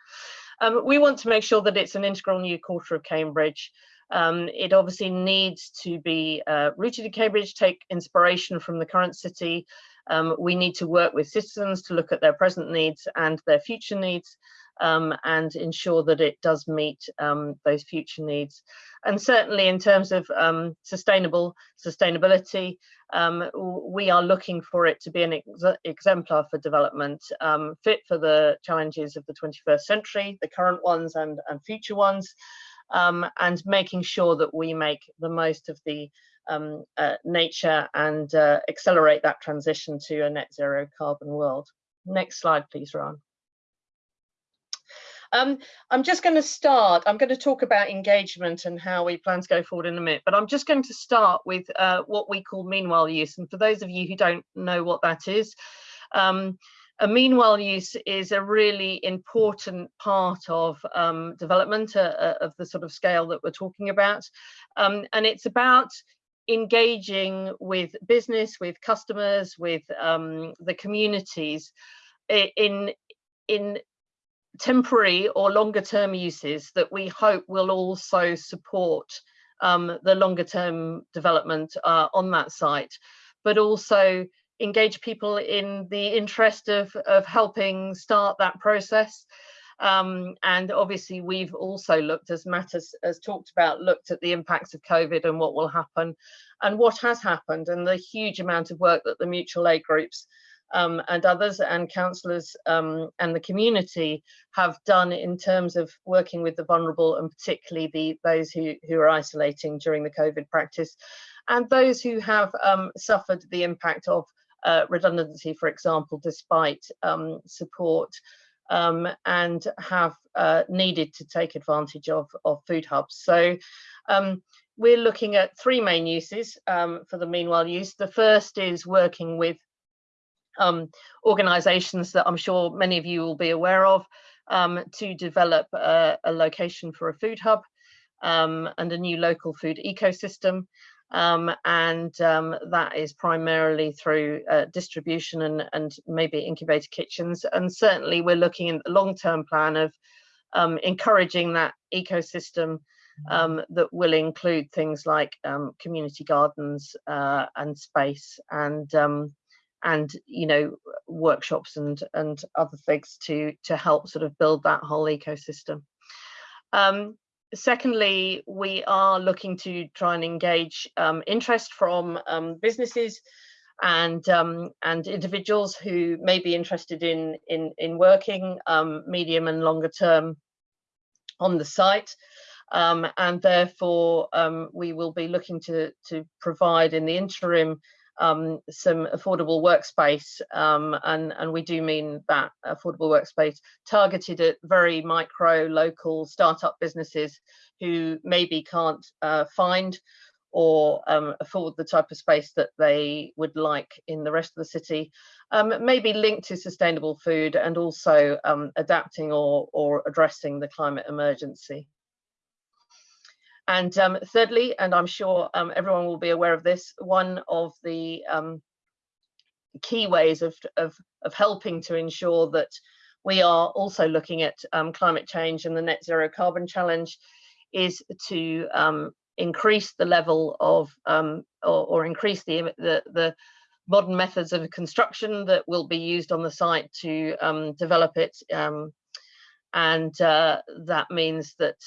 Um, we want to make sure that it's an integral new quarter of Cambridge. Um, it obviously needs to be uh, rooted in Cambridge, take inspiration from the current city. Um, we need to work with citizens to look at their present needs and their future needs um, and ensure that it does meet um, those future needs. And certainly in terms of um, sustainable sustainability, um, we are looking for it to be an ex exemplar for development, um, fit for the challenges of the 21st century, the current ones and, and future ones, and making sure that we make the most of the um, uh, nature and uh, accelerate that transition to a net zero carbon world. Next slide, please, Ron. Um, I'm just going to start, I'm going to talk about engagement and how we plan to go forward in a minute, but I'm just going to start with uh, what we call meanwhile use. And for those of you who don't know what that is, um, a meanwhile use is a really important part of um, development uh, uh, of the sort of scale that we're talking about. Um, and it's about engaging with business, with customers, with um, the communities in, in temporary or longer term uses that we hope will also support um, the longer term development uh, on that site, but also engage people in the interest of, of helping start that process. Um, and obviously we've also looked, as Matt has, has, talked about, looked at the impacts of COVID and what will happen and what has happened and the huge amount of work that the mutual aid groups um, and others and councillors um, and the community have done in terms of working with the vulnerable and particularly the those who, who are isolating during the COVID practice and those who have um, suffered the impact of uh, redundancy, for example, despite um, support um, and have uh, needed to take advantage of, of food hubs. So um, we're looking at three main uses um, for the meanwhile use. The first is working with um, organisations that I'm sure many of you will be aware of um, to develop a, a, location for a food hub um, and a new local food ecosystem. Um, and um, that is primarily through uh, distribution and, and maybe incubator kitchens. And certainly we're looking in the long-term plan of um, encouraging that ecosystem um, that will include things like um, community gardens uh, and space and um, and you know workshops and and other things to to help sort of build that whole ecosystem. Um, secondly, we are looking to try and engage um, interest from um, businesses and um, and individuals who may be interested in in in working um, medium and longer term on the site. Um, and therefore, we will be looking to to provide in the interim um, some affordable workspace, um, and, and we do mean that affordable workspace targeted at very micro, local startup businesses who maybe can't uh, find or um, afford the type of space that they would like in the rest of the city, um, maybe linked to sustainable food and also um, adapting or, or addressing the climate emergency. And um, thirdly, and I'm sure um, everyone will be aware of this, one of the um, key ways of, of, of, helping to ensure that we are also looking at um, climate change and the net zero carbon challenge is to um, increase the level of um, or, or, increase the, the, the modern methods of construction that will be used on the site to develop it. and uh, that means that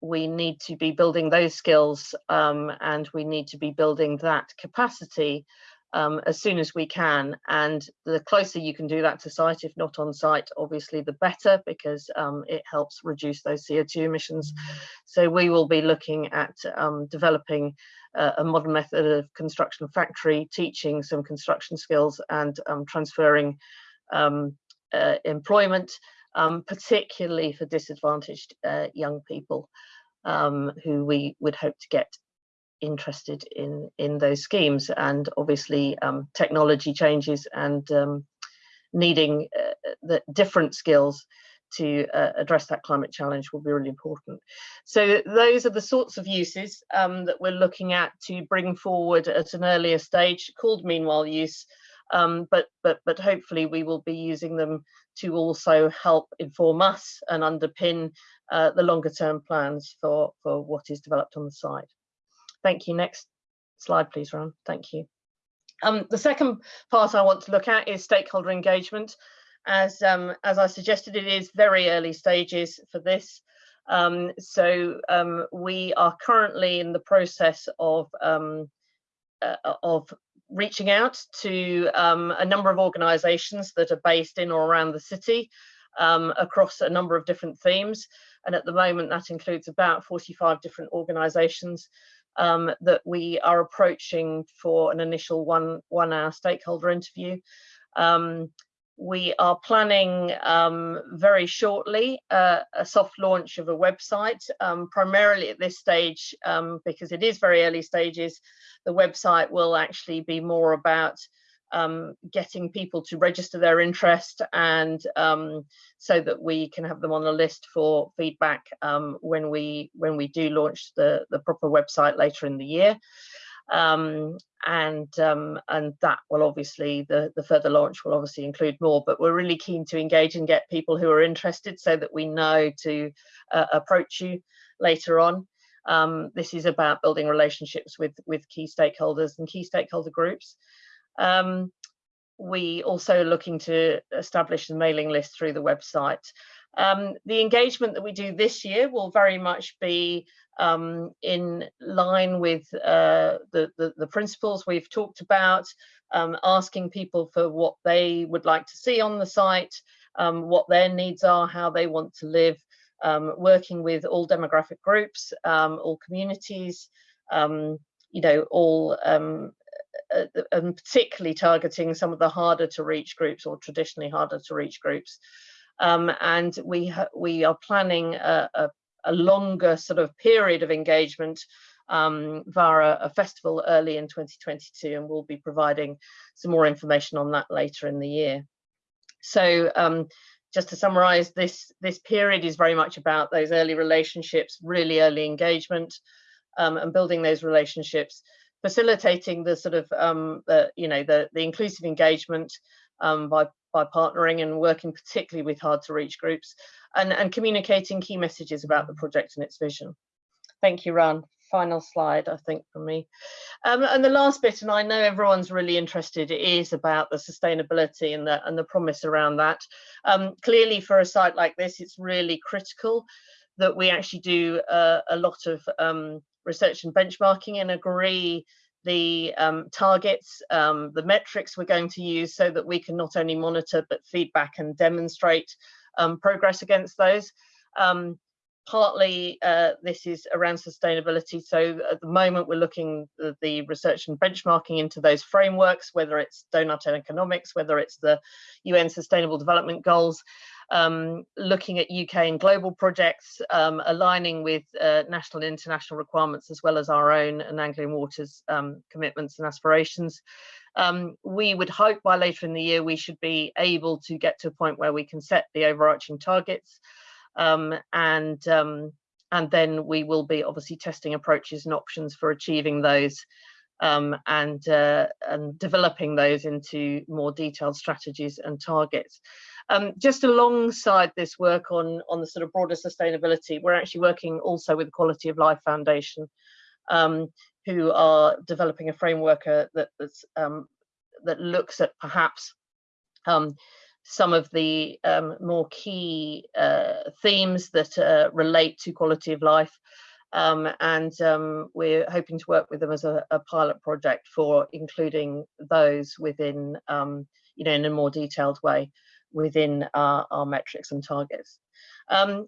we need to be building those skills um, and we need to be building that capacity um, as soon as we can. And the closer you can do that to site, if not on site, obviously the better because um, it helps reduce those CO2 emissions. So we will be looking at um, developing uh, a modern method of construction factory, teaching some construction skills and um, transferring um, uh, employment um, particularly for disadvantaged uh, young people um, who we would hope to get interested in in those schemes and obviously um, technology changes and um, needing uh, the different skills to uh, address that climate challenge will be really important. So those are the sorts of uses um, that we're looking at to bring forward at an earlier stage called meanwhile use um, but but but hopefully we will be using them to also help inform us and underpin uh, the longer term plans for for what is developed on the site. Thank you. Next slide, please, Ron. Thank you. Um, the second part I want to look at is stakeholder engagement. As um, as I suggested, it is very early stages for this. Um, so um, we are currently in the process of um, uh, of reaching out to um, a number of organisations that are based in or around the city um, across a number of different themes. And at the moment, that includes about 45 different organisations um, that we are approaching for an initial one, one hour stakeholder interview. Um, we are planning um, very shortly uh, a soft launch of a website, um, primarily at this stage, um, because it is very early stages, the website will actually be more about um, getting people to register their interest and um, so that we can have them on the list for feedback um, when we when we do launch the, the proper website later in the year um, and um, and that will obviously the the further launch will obviously include more but we're really keen to engage and get people who are interested so that we know to uh, approach you later on. Um, this is about building relationships with with key stakeholders and key stakeholder groups. Um, we also are looking to establish a mailing list through the website. Um, the engagement that we do this year will very much be um, in line with uh, the, the, the principles we've talked about, um, asking people for what they would like to see on the site, um, what their needs are, how they want to live, um, working with all demographic groups, um, all communities, um, you know, all uh, uh, and particularly targeting some of the harder to reach groups or traditionally harder to reach groups. Um, and we we are planning a, a, a, longer sort of period of engagement um, via a, festival early in 2022, and we'll be providing some more information on that later in the year. So um, just to summarize, this, this period is very much about those early relationships, really early engagement, um, and building those relationships, facilitating the sort of, um, the, you know, the, the inclusive engagement um, by, by partnering and working particularly with hard to reach groups, and, and communicating key messages about the project and its vision. Thank you, Ran final slide, I think, for me. Um, and the last bit, and I know everyone's really interested, is about the sustainability and the, and the promise around that. Um, clearly, for a site like this, it's really critical that we actually do uh, a lot of um, research and benchmarking and agree the um, targets, um, the metrics we're going to use so that we can not only monitor but feedback and demonstrate um, progress against those. Um, partly uh, this is around sustainability. So at the moment, we're looking at the research and benchmarking into those frameworks, whether it's doughnut economics, whether it's the UN Sustainable Development Goals, um, looking at UK and global projects, um, aligning with uh, national and international requirements, as well as our own and Anglian Waters um, commitments and aspirations. Um, we would hope by later in the year, we should be able to get to a point where we can set the overarching targets um, and um, and then we will be obviously testing approaches and options for achieving those um, and uh, and developing those into more detailed strategies and targets. Um, just alongside this work on on the sort of broader sustainability, we're actually working also with the Quality of Life Foundation, um, who are developing a framework uh, that um, that looks at perhaps um, some of the um, more key uh, themes that uh, relate to quality of life. Um, and um, we're hoping to work with them as a, a pilot project for including those within, um, you know, in a more detailed way within our, our metrics and targets. Um,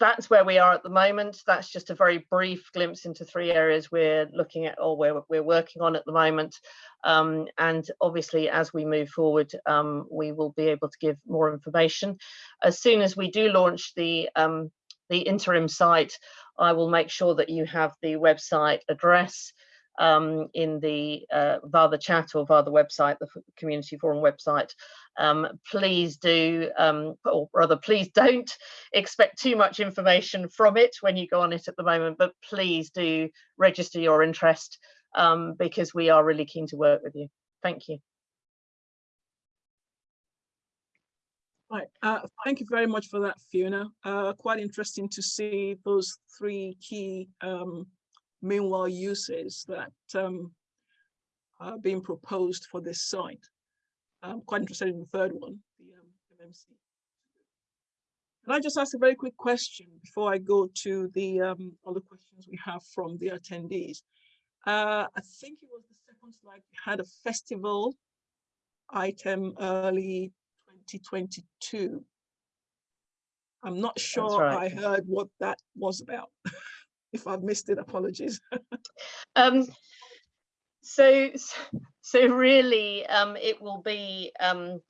that's where we are at the moment. That's just a very brief glimpse into three areas we're looking at or we're, we're working on at the moment. Um, and obviously, as we move forward, um, we will be able to give more information. As soon as we do launch the, um, the interim site, I will make sure that you have the website address um, in the uh, via the chat or via the website, the community forum website. Um, please do, um, or rather, please [laughs] don't expect too much information from it when you go on it at the moment, but please do register your interest um, because we are really keen to work with you. Thank you. Right, uh, thank you very much for that, Fiona. Uh, quite interesting to see those three key um, meanwhile uses that um, are being proposed for this site. I'm quite interested in the third one, the um, MMC. Can I just ask a very quick question before I go to the um, other questions we have from the attendees? Uh, I think it was the second slide, we had a festival item early 2022. I'm not sure right. I heard what that was about. [laughs] if I've missed it, apologies. um, so, [laughs] so really, um, it will be, um,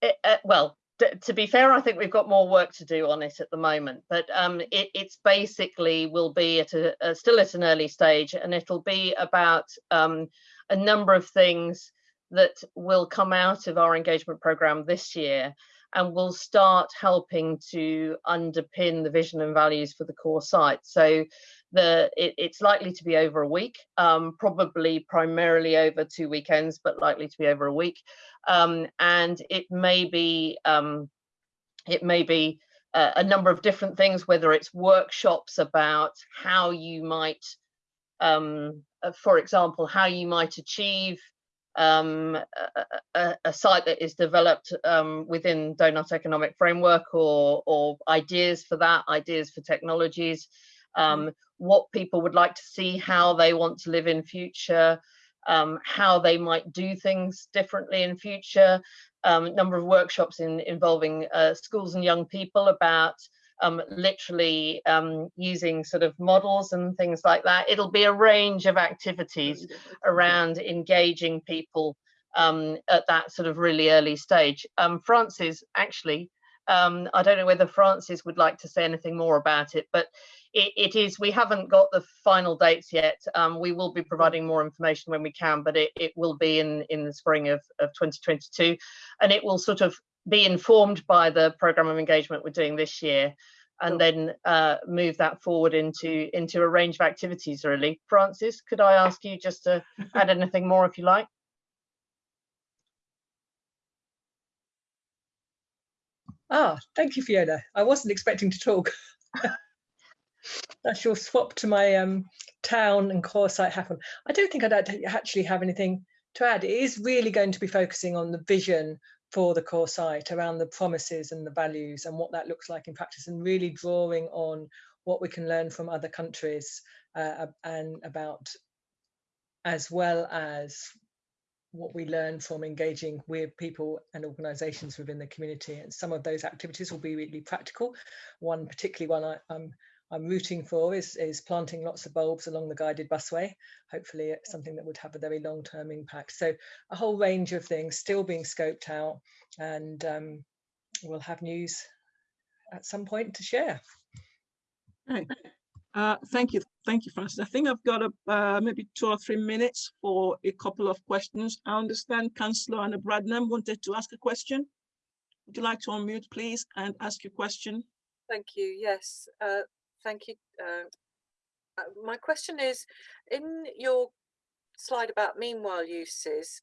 it, uh, well, to be fair, I think we've got more work to do on it at the moment, but um, it, it's basically will be at a, a, still at an early stage and it'll be about um, a number of things that will come out of our engagement program this year and will start helping to underpin the vision and values for the core site. So the it, it's likely to be over a week, um, probably primarily over two weekends, but likely to be over a week. Um, and it may be um, it may be uh, a number of different things, whether it's workshops about how you might, um, uh, for example, how you might achieve um, a, a, a, site that is developed um, within Doughnut Economic Framework or, or ideas for that, ideas for technologies, um, what people would like to see, how they want to live in future, um, how they might do things differently in future, um, number of workshops in, involving uh, schools and young people about um, literally um, using sort of models and things like that. It'll be a range of activities around engaging people um, at that sort of really early stage. Um, Francis, actually, um, I don't know whether Francis would like to say anything more about it, but it, it is, we haven't got the final dates yet. Um, we will be providing more information when we can, but it, it will be in, in the spring of, of 2022. And it will sort of be informed by the program of engagement we're doing this year and then uh, move that forward into into a range of activities really. Francis, could I ask you just to [laughs] add anything more if you like? Ah, thank you, Fiona. I wasn't expecting to talk. [laughs] That's your swap to my um, town and core site happen. I don't think I'd actually have anything to add. It is really going to be focusing on the vision for the core site around the promises and the values and what that looks like in practice and really drawing on what we can learn from other countries uh, and about as well as what we learn from engaging with people and organizations within the community and some of those activities will be really practical one particularly one I, am I'm rooting for is, is planting lots of bulbs along the guided busway. Hopefully it's something that would have a very long-term impact. So a whole range of things still being scoped out and um, we'll have news at some point to share. Right. Uh, thank you. Thank you, Francis. I think I've got a, uh, maybe two or three minutes for a couple of questions. I understand Councillor Anna Bradnam wanted to ask a question. Would you like to unmute, please, and ask your question? Thank you. Yes, uh, thank you. Uh, uh, my question is, in your slide about meanwhile uses,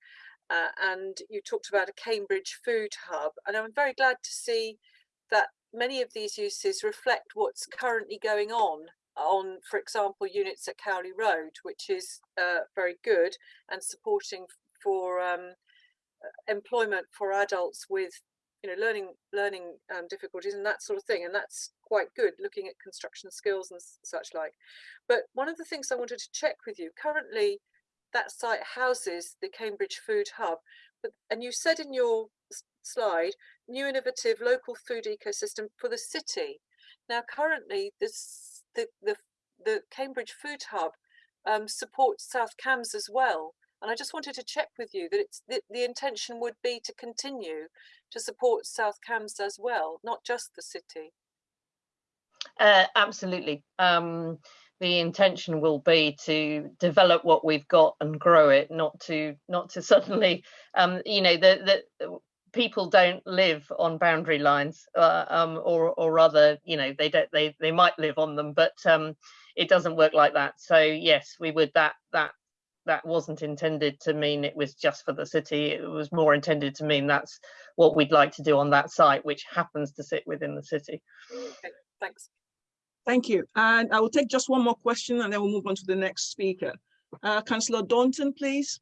uh, and you talked about a Cambridge food hub, and I'm very glad to see that many of these uses reflect what's currently going on on, for example, units at Cowley Road, which is uh, very good and supporting for um, uh, employment for adults with you know learning learning um, difficulties and that sort of thing and that's quite good looking at construction skills and such like. But one of the things i wanted to check with you currently that site houses the cambridge food hub but and you said in your slide new innovative local food ecosystem for the city. Now currently this the the, the cambridge food hub um, supports south cambs as well and I just wanted to check with you that it's the, intention would be to continue to support South Cambs as well, not just the city. Uh, absolutely. Um, the intention will be to develop what we've got and grow it, not to not to [laughs] suddenly, um, you know, the, the people don't live on boundary lines, uh, um, or or rather, you know, they don't they they might live on them, but um, it doesn't work like that. So yes, we would that that that wasn't intended to mean it was just for the city. It was more intended to mean that's what we'd like to do on that site, which happens to sit within the city. Okay, thanks. Thank you. And I will take just one more question and then we'll move on to the next speaker. Uh, Councillor Daunton, please.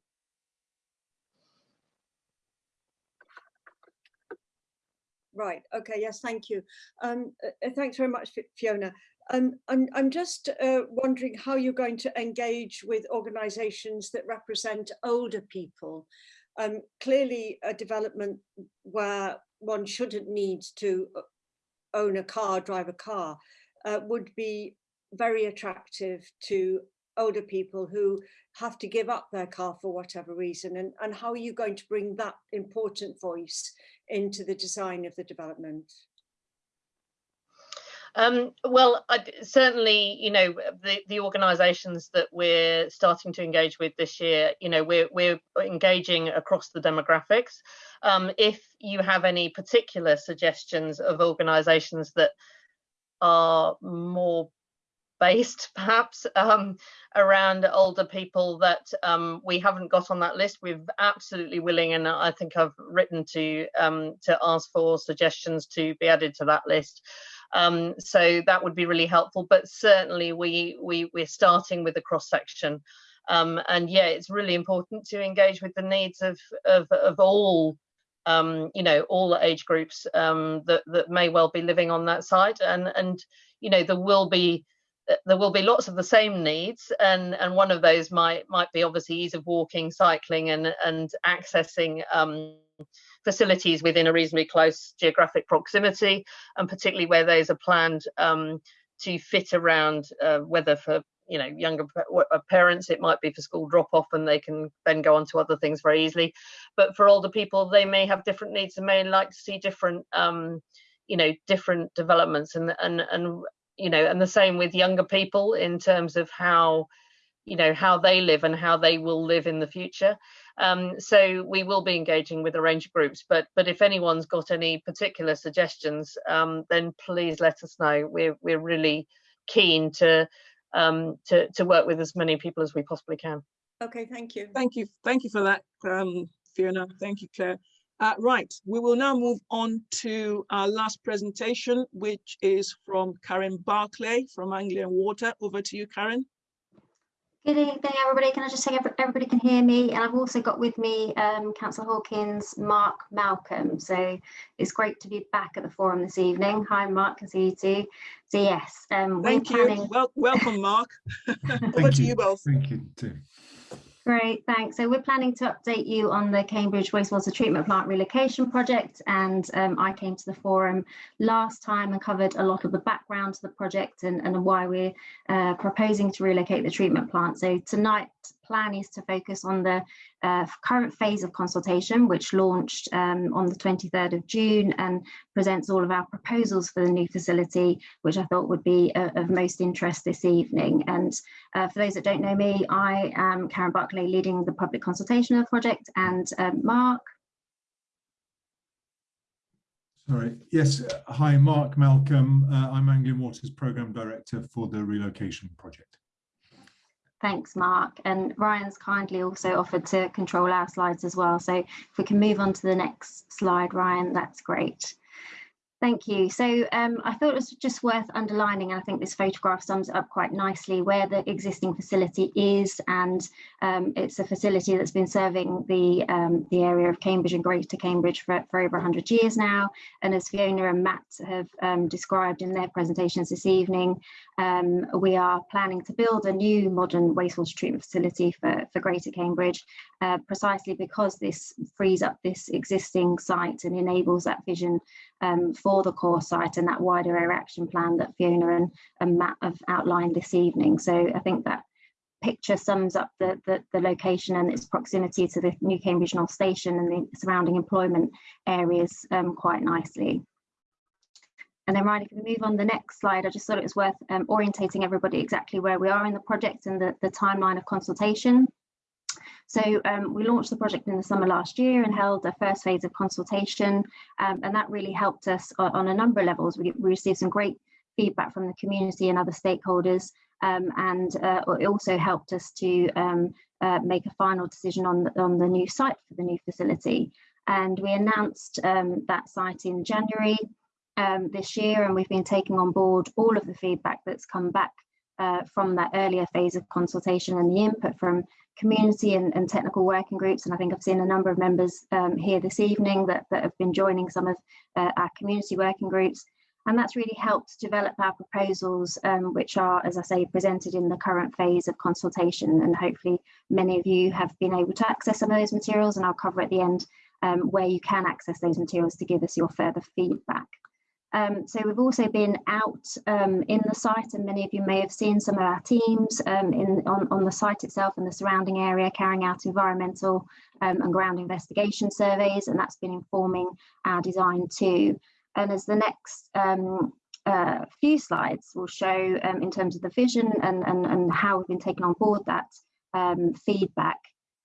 Right. Okay. Yes. Thank you. Um, uh, thanks very much, Fiona. Um, I'm, I'm just uh, wondering how you're going to engage with organisations that represent older people. Um, clearly a development where one shouldn't need to uh, own a car, drive a car, uh, would be very attractive to older people who have to give up their car for whatever reason and, and how are you going to bring that important voice into the design of the development? Um, well, I, certainly, you know, the, the organisations that we're starting to engage with this year, you know, we're, we're engaging across the demographics. Um, if you have any particular suggestions of organisations that are more based [laughs] perhaps um, around older people that um, we haven't got on that list. We're absolutely willing, and I think I've written to um, to ask for suggestions to be added to that list. Um, so that would be really helpful. But certainly we, we, we're starting with a cross section Um, and yeah, it's really important to engage with the needs of, of, of all, um, you know, all the age groups um, that, that may well be living on that site. And, and, you know, there will be there will be lots of the same needs and and one of those might might be obviously ease of walking cycling and and accessing um, facilities within a reasonably close geographic proximity and particularly where those are planned um, to fit around uh, whether for you know younger uh, parents. It might be for school drop off and they can then go on to other things very easily. But for older people they may have different needs and may like to see different um, you know different developments. And and and you know and the same with younger people in terms of how you know how they live and how they will live in the future um, so we will be engaging with a range of groups but but if anyone's got any particular suggestions um, then please let us know. We're we're really keen to um, to to work with as many people as we possibly can. Okay thank you. Thank you thank you for that um, fiona. Thank you claire. Uh, right, we will now move on to our last presentation, which is from Karen Barclay from Anglian Water. Over to you, Karen. Good evening, everybody. Can I just say everybody can hear me? And I've also got with me um, Councillor Hawkins, Mark Malcolm. So it's great to be back at the forum this evening. Hi, Mark. Can see you too. So yes, um, thank you. Planning... Well, welcome, Mark. [laughs] Over to you both. Thank you too. Great, thanks. So we're planning to update you on the Cambridge Wastewater Treatment Plant Relocation Project and um, I came to the forum last time and covered a lot of the background to the project and, and why we're uh, proposing to relocate the treatment plant. So tonight plan is to focus on the uh, current phase of consultation, which launched um, on the 23rd of June and presents all of our proposals for the new facility, which I thought would be uh, of most interest this evening. And uh, for those that don't know me, I am Karen Barclay, leading the public consultation of the project, and um, Mark. Sorry, yes, hi, Mark Malcolm. Uh, I'm Anglian Water's Programme Director for the relocation project. Thanks, Mark. And Ryan's kindly also offered to control our slides as well. So if we can move on to the next slide, Ryan, that's great. Thank you. So um, I thought it was just worth underlining, and I think this photograph sums up quite nicely, where the existing facility is, and um, it's a facility that's been serving the um, the area of Cambridge and Greater Cambridge for, for over 100 years now. And as Fiona and Matt have um, described in their presentations this evening, um, we are planning to build a new modern wastewater treatment facility for, for Greater Cambridge, uh, precisely because this frees up this existing site and enables that vision um, for the core site and that wider area action plan that Fiona and, and Matt have outlined this evening. So I think that picture sums up the, the, the, location and its proximity to the New Cambridge North Station and the surrounding employment areas um, quite nicely. And then Ryan, if we move on the next slide, I just thought it was worth um, orientating everybody exactly where we are in the project and the, the timeline of consultation. So um, we launched the project in the summer last year and held the first phase of consultation, um, and that really helped us on, on a number of levels. We, we, received some great feedback from the community and other stakeholders, um, and uh, it also helped us to um, uh, make a final decision on the, on the new site for the new facility. And we announced um, that site in January um, this year, and we've been taking on board all of the feedback that's come back uh, from that earlier phase of consultation and the input from community and, and, technical working groups. And I think I've seen a number of members um, here this evening that, that have been joining some of uh, our community working groups. And that's really helped develop our proposals, um, which are, as I say, presented in the current phase of consultation. And hopefully many of you have been able to access some of those materials and I'll cover at the end um, where you can access those materials to give us your further feedback. Um, so we've also been out um, in the site and many of you may have seen some of our teams um, in, on, on the site itself and the surrounding area carrying out environmental um, and ground investigation surveys and that's been informing our design too. And as the next um, uh, few slides will show um, in terms of the vision and, and, and how we've been taking on board that feedback,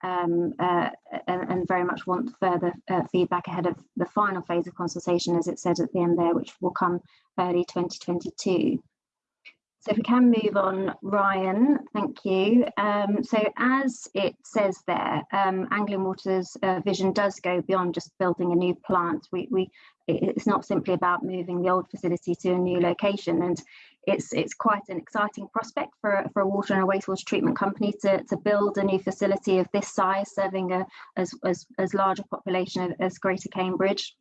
um, uh, and, and, very much want further uh, feedback ahead of the final phase of consultation, as it says at the end there, which will come early 2022. So if we can move on, Ryan, thank you. Um, so as it says there, um, Anglian Water's uh, vision does go beyond just building a new plant. We, we, it's not simply about moving the old facility to a new location. And it's it's quite an exciting prospect for, for a water and a wastewater treatment company to, to build a new facility of this size, serving a as, as, as large a population as Greater Cambridge.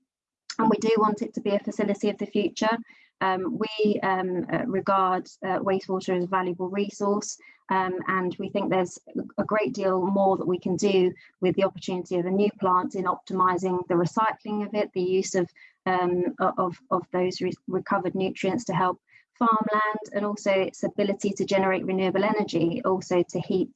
And we do want it to be a facility of the future. Um, we um, uh, regard uh, wastewater as a valuable resource um, and we think there's a great deal more that we can do with the opportunity of a new plant in optimizing the recycling of it, the use of, um, of, of those re recovered nutrients to help farmland and also its ability to generate renewable energy, also to heat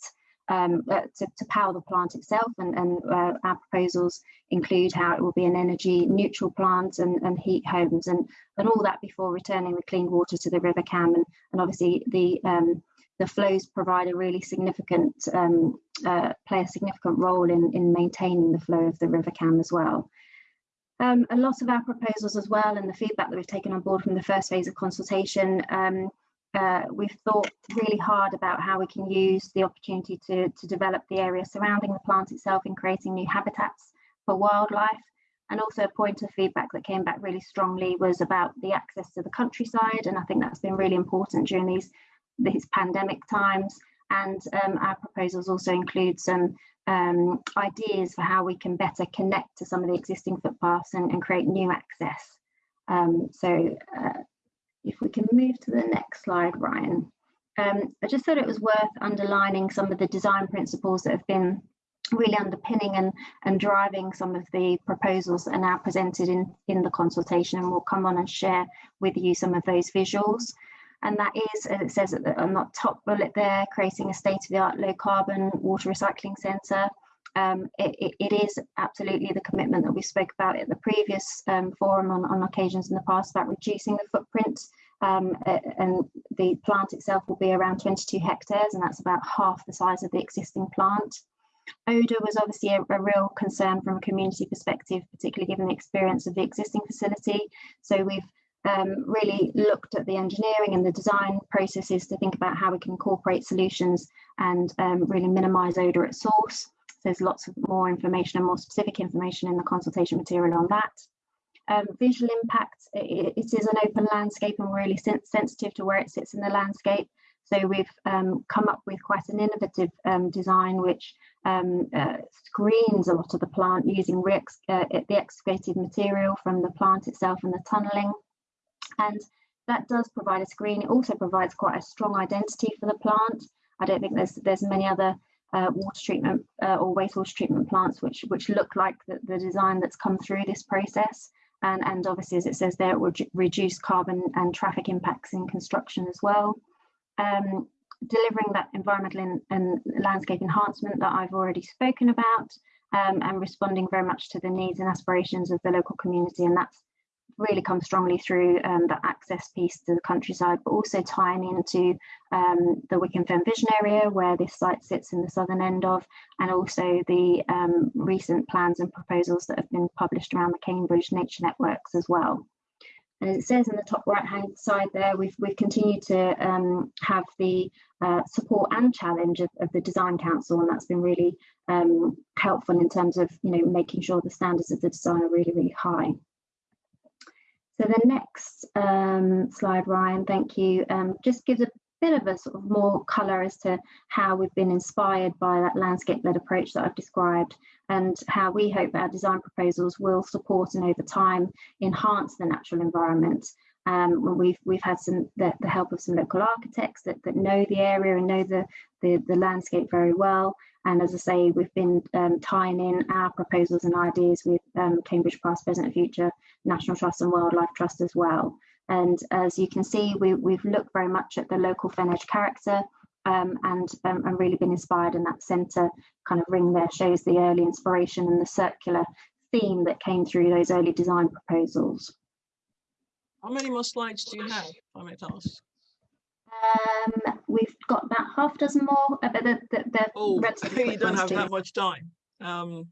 um, uh, to, to, power the plant itself and, and uh, our proposals include how it will be an energy neutral plant and, and heat homes and, and all that before returning the clean water to the River Cam and, and obviously the um, the flows provide a really significant um, uh, play a significant role in, in maintaining the flow of the River Cam as well. Um, a lot of our proposals as well and the feedback that we've taken on board from the first phase of consultation um, uh, we've thought really hard about how we can use the opportunity to, to develop the area surrounding the plant itself in creating new habitats for wildlife. And also a point of feedback that came back really strongly was about the access to the countryside. And I think that's been really important during these, these pandemic times. And um, our proposals also include some um, ideas for how we can better connect to some of the existing footpaths and, and create new access. Um, so uh, if we can move to the next slide, Ryan. Um, I just thought it was worth underlining some of the design principles that have been really underpinning and, and driving some of the proposals that are now presented in, in the consultation and we'll come on and share with you some of those visuals. And that is, as it says on that top bullet there, creating a state-of-the-art low carbon water recycling centre. Um, it, it, it is absolutely the commitment that we spoke about at the previous um, forum on, on occasions in the past about reducing the footprint um, and the plant itself will be around 22 hectares and that's about half the size of the existing plant. Odour was obviously a, a, real concern from a community perspective, particularly given the experience of the existing facility. So we've um, really looked at the engineering and the design processes to think about how we can incorporate solutions and um, really minimise odour at source. There's lots of more information and more specific information in the consultation material on that. Um, visual impact, it, it is an open landscape and really sen sensitive to where it sits in the landscape. So we've um, come up with quite an innovative um, design which um, uh, screens a lot of the plant using uh, the excavated material from the plant itself and the tunnelling. And that does provide a screen. It also provides quite a strong identity for the plant. I don't think there's there's many other uh, water treatment uh, or wastewater treatment plants which which look like the, the design that's come through this process and, and obviously as it says there it will reduce carbon and traffic impacts in construction as well um, delivering that environmental and, and, landscape enhancement that I've already spoken about um, and responding very much to the needs and aspirations of the local community and that's really come strongly through um, the access piece to the countryside, but also tying into um, the Wicken Fen Vision area where this site sits in the southern end of, and also the um, recent plans and proposals that have been published around the Cambridge Nature Networks as well. And as it says in the top right hand side there, we've, we've continued to um, have the uh, support and challenge of, of, the Design Council, and that's been really um, helpful in terms of you know making sure the standards of the design are really, really high. So the next um, slide, Ryan, thank you, um, just gives a bit of a sort of more colour as to how we've been inspired by that landscape-led approach that I've described and how we hope our design proposals will support and over time enhance the natural environment. Um, we've we've had some the, the, help of some local architects that, that know the area and know the, the, the landscape very well. And as I say, we've been um, tying in our proposals and ideas with um, Cambridge Past, Present, Future National Trust and Wildlife Trust as well. And as you can see, we, we've looked very much at the local Fen Edge character um, and, um, and really been inspired in that centre kind of ring there shows the early inspiration and the circular theme that came through those early design proposals. How many more slides do you have, if I might ask? Um, we've got about half a dozen more, uh, but the, the, the oh, [laughs] you don't have that much time. Um,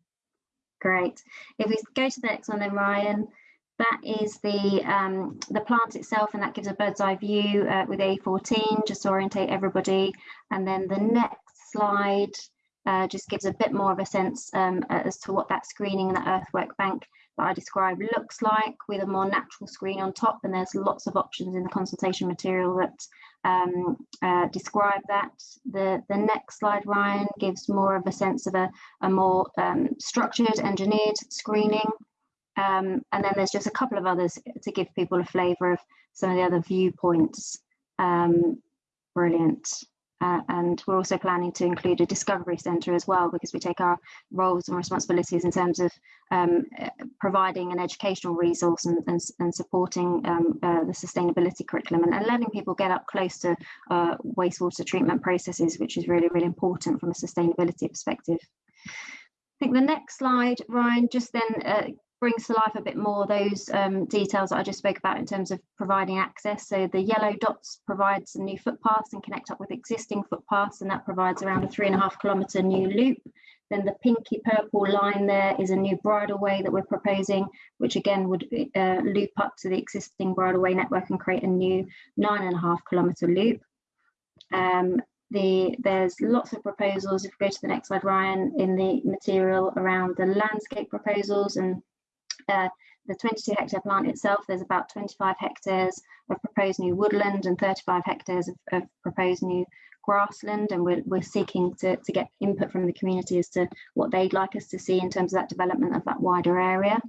Great. If we go to the next one then, Ryan, that is the um, the plant itself, and that gives a bird's eye view uh, with A14, just to orientate everybody. And then the next slide uh, just gives a bit more of a sense um, as to what that screening and that earthwork bank that I describe looks like with a more natural screen on top. And there's lots of options in the consultation material that um, uh, describe that. The, the next slide, Ryan, gives more of a sense of a, a more um, structured, engineered screening. Um, and then there's just a couple of others to give people a flavour of some of the other viewpoints. Um, brilliant. Uh, and we're also planning to include a discovery centre as well because we take our roles and responsibilities in terms of um, providing an educational resource and, and, and supporting um, uh, the sustainability curriculum and, and, letting people get up close to uh, wastewater treatment processes, which is really, really important from a sustainability perspective. I think the next slide, Ryan, just then uh, brings to life a bit more those um, details that I just spoke about in terms of providing access. So the yellow dots provide some new footpaths and connect up with existing footpaths, and that provides around a three and a half kilometre new loop. Then the pinky purple line there is a new bridleway that we're proposing, which again would uh, loop up to the existing bridleway network and create a new nine and a half kilometre loop. Um, the, there's lots of proposals, if we go to the next slide, Ryan, in the material around the landscape proposals and uh, the 22 hectare plant itself, there's about 25 hectares of proposed new woodland and 35 hectares of, of proposed new grassland and we're, we're seeking to, to get input from the community as to what they'd like us to see in terms of that development of that wider area.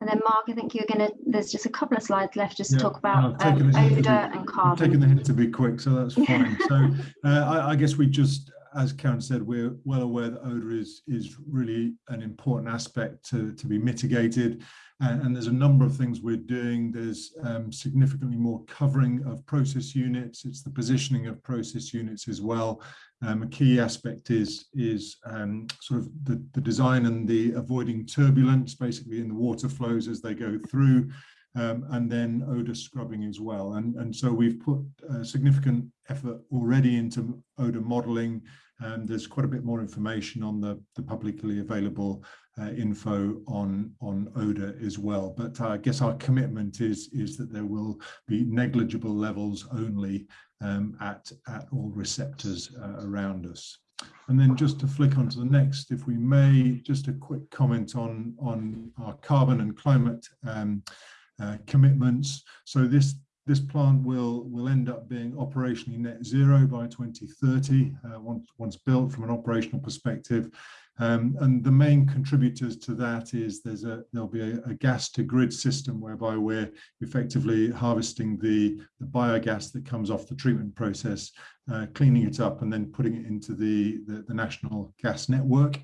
And then Mark, I think you're going to, there's just a couple of slides left just yeah, to talk about um, odour and carbon. I've taken the hint to be quick, so that's fine. [laughs] so uh, I, I, guess we just as Karen said, we're well aware that odour is, is really an important aspect to, to be mitigated. And, and there's a number of things we're doing. There's um, significantly more covering of process units. It's the positioning of process units as well. Um, a key aspect is, is um, sort of the, the design and the avoiding turbulence, basically in the water flows as they go through um, and then odor scrubbing as well. And, and so we've put significant effort already into odor modeling. And there's quite a bit more information on the, the publicly available uh, info on, on odor as well. But I guess our commitment is, is that there will be negligible levels only um, at, at all receptors uh, around us. And then just to flick on to the next, if we may, just a quick comment on, on our carbon and climate um, uh, commitments. So this this plant will will end up being operationally net zero by 2030 uh, once once built from an operational perspective. Um, and the main contributors to that is there's a there'll be a, a, gas to grid system whereby we're effectively harvesting the, the biogas that comes off the treatment process, uh, cleaning it up and then putting it into the, the, the national gas network.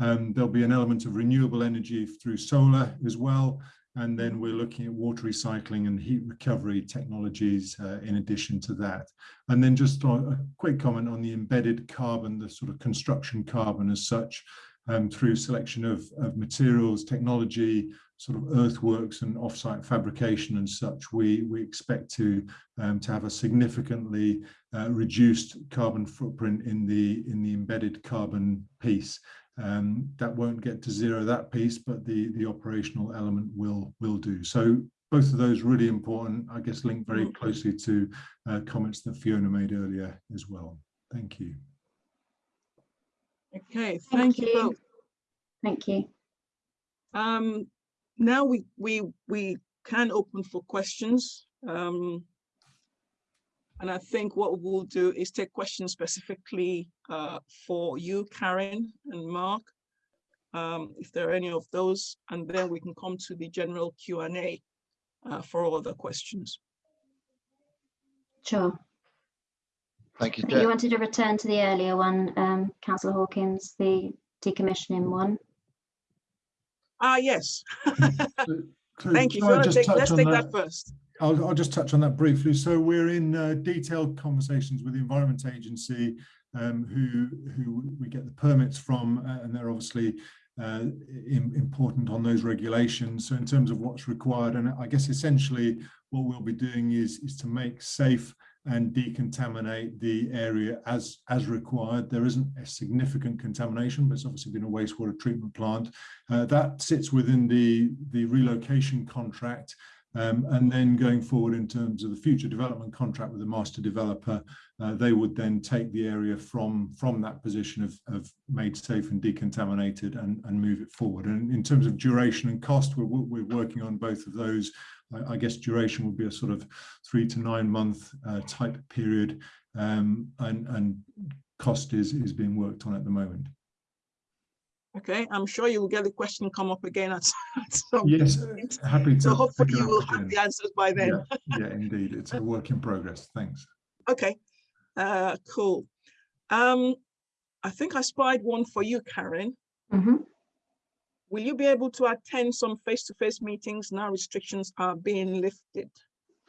Um, there'll be an element of renewable energy through solar as well. And then we're looking at water recycling and heat recovery technologies uh, in addition to that. And then just a quick comment on the embedded carbon, the sort of construction carbon as such, um, through selection of, of materials, technology, sort of earthworks and offsite fabrication and such, we, we expect to, um, to have a significantly uh, reduced carbon footprint in the, in the embedded carbon piece. Um, that won't get to zero that piece, but the, the operational element will, will do. So both of those really important, I guess, link very mm. closely to uh, comments that Fiona made earlier as well. Thank you. Okay, thank, thank you. you both. Thank you. Um, now we we we can open for questions. Um, and I think what we'll do is take questions specifically uh, for you, Karen and Mark, um, if there are any of those, and then we can come to the general Q&A uh, for all other questions. Sure. Thank you, You wanted to return to the earlier one, um, Councillor Hawkins, the decommissioning one. Ah, yes. [laughs] Thank you. So take, let's take that? that first. I'll, I'll, just touch on that briefly. So we're in uh, detailed conversations with the Environment Agency, um, who who we get the permits from, uh, and they're obviously uh, in, important on those regulations. So in terms of what's required, and I guess essentially what we'll be doing is is to make safe and decontaminate the area as as required. There isn't a significant contamination, but it's obviously been a wastewater treatment plant. Uh, that sits within the the relocation contract Um, and then going forward in terms of the future development contract with the master developer, uh, they would then take the area from, from that position of, of made safe and decontaminated and, and move it forward. And in terms of duration and cost, we're, we're working on both of those. I, I guess duration would be a sort of three to nine month uh, type period um, and, and cost is, is being worked on at the moment. Okay, I'm sure you'll get the question come up again at, at [laughs] some Yes, point. happy to. So hopefully you will have the answers by then. Yeah, yeah, indeed. It's a work in progress. Thanks. Okay, uh, cool. Um, I think I spied one for you, Karen. Mhm. Will you be able to attend some face-to-face meetings now restrictions are being lifted?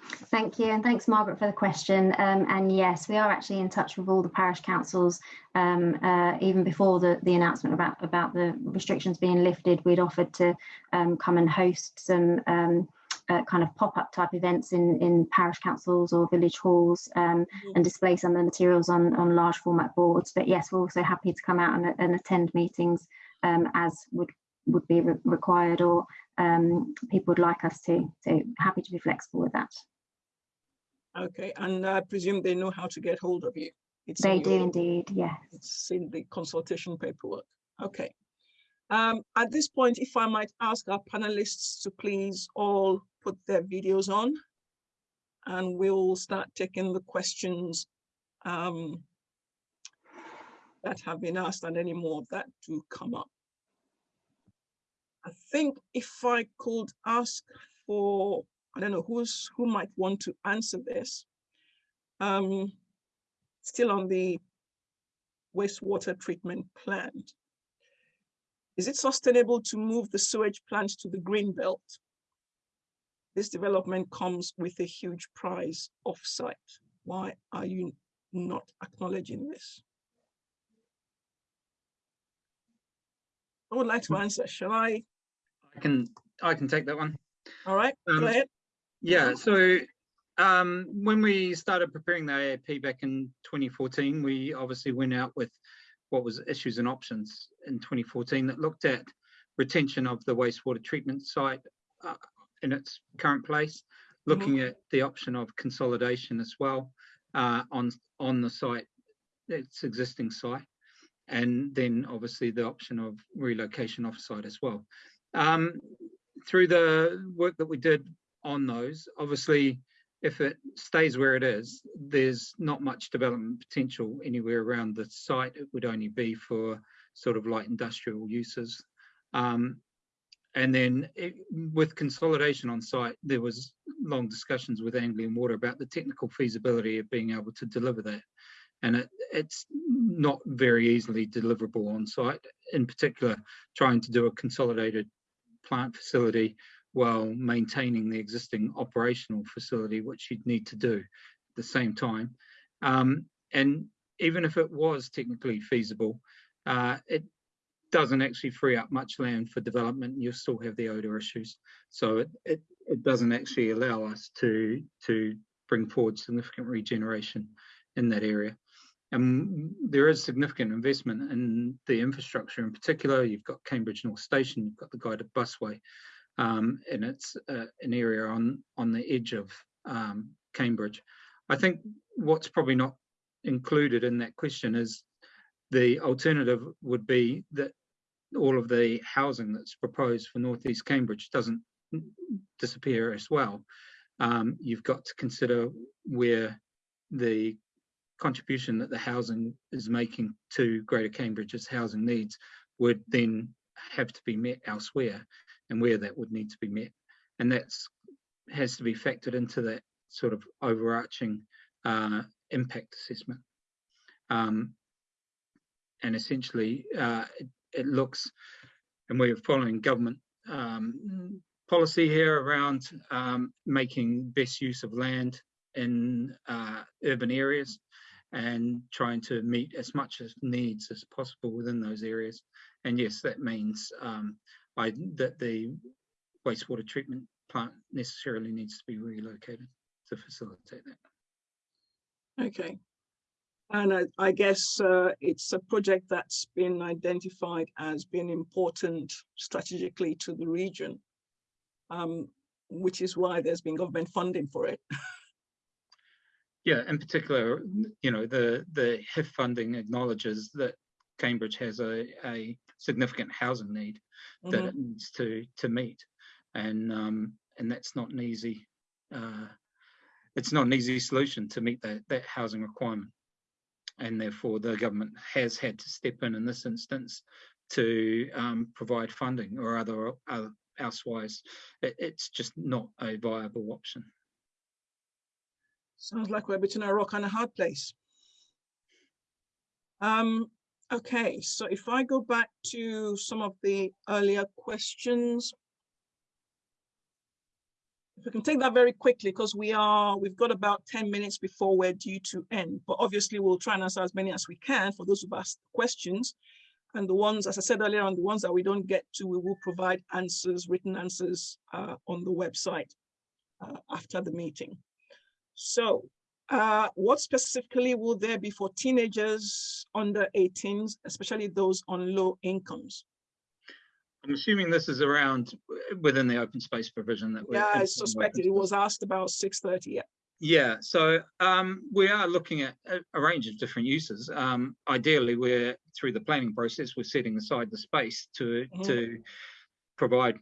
Thank you, and thanks, Margaret, for the question. Um, and yes, we are actually in touch with all the parish councils. Um, uh, even before the, the announcement about, about the restrictions being lifted, we'd offered to um, come and host some um, uh, kind of pop-up type events in, in parish councils or village halls um, and display some of the materials on, on large format boards. But yes, we're also happy to come out and, and attend meetings um, as would would be re required or um, people would like us to. So happy to be flexible with that. Okay, and I presume they know how to get hold of you. It's in They do your- indeed, yes. It's in the consultation paperwork. Okay. Um, at this point, if I might ask our panelists to please all put their videos on. And we'll start taking the questions um, that have been asked and any more that do come up. I think if I could ask for, I don't know, who's, who might want to answer this. Um, still on the wastewater treatment plant. Is it sustainable to move the sewage plant to the green belt? This development comes with a huge price offsite. Why are you not acknowledging this? I would like to answer. Shall I? I can I can take that one. All right, Um, go ahead. Yeah, so um, when we started preparing the AAP back in 2014, we obviously went out with what was issues and options in 2014 that looked at retention of the wastewater treatment site uh, in its current place, looking at the option of consolidation as well uh, on on the site, its existing site, and then obviously the option of relocation off-site as well. Um, through the work that we did on those, obviously, if it stays where it is, there's not much development potential anywhere around the site. It would only be for sort of light industrial uses. Um, and then it, with consolidation on site, there was long discussions with Anglian Water about the technical feasibility of being able to deliver that. And it, it's not very easily deliverable on site, in particular, trying to do a consolidated plant facility while maintaining the existing operational facility, which you'd need to do at the same time. Um, and even if it was technically feasible, uh, it doesn't actually free up much land for development. You still have the odor issues. So it, it, it doesn't actually allow us to, to bring forward significant regeneration in that area. And there is significant investment in the infrastructure in particular. You've got Cambridge North Station, you've got the guided busway, um, and it's uh, an area on, on the edge of um, Cambridge. I think what's probably not included in that question is the alternative would be that all of the housing that's proposed for Northeast Cambridge doesn't disappear as well. Um, you've got to consider where the contribution that the housing is making to Greater Cambridge's housing needs would then have to be met elsewhere and where that would need to be met. And that's has to be factored into that sort of overarching uh, impact assessment. Um, and essentially, uh, it, it looks, and we're following government um, policy here around um, making best use of land in uh, urban areas and trying to meet as much as needs as possible within those areas. And yes, that means um, I, that the wastewater treatment plant necessarily needs to be relocated to facilitate that. Okay. And I, I guess uh, it's a project that's been identified as being important strategically to the region. Um, which is why there's been government funding for it. [laughs] Yeah, in particular, you know, the, the HIF funding acknowledges that Cambridge has a, a significant housing need that Mhm. it needs to, to meet. And, um, and that's not an easy, uh, it's not an easy solution to meet that, that housing requirement. And therefore, the government has had to step in in this instance to um, provide funding or other, other elsewise, it, it's just not a viable option. Sounds like we're between a rock and a hard place. Um, okay, so if I go back to some of the earlier questions. If we can take that very quickly, because we are, we've got about 10 minutes before we're due to end, but obviously we'll try and answer as many as we can for those who've asked questions. And the ones, as I said earlier on, the ones that we don't get to, we will provide answers, written answers uh, on the website uh, after the meeting. So uh, what specifically will there be for teenagers under 18s, especially those on low incomes? I'm assuming this is around uh, within the open space provision that we're. Yeah, I suspected it was asked about 6:30. Yeah. Yeah, so um, we are looking at a, a range of different uses. Um, ideally, we're through the planning process, we're setting aside the space to Mhm. to provide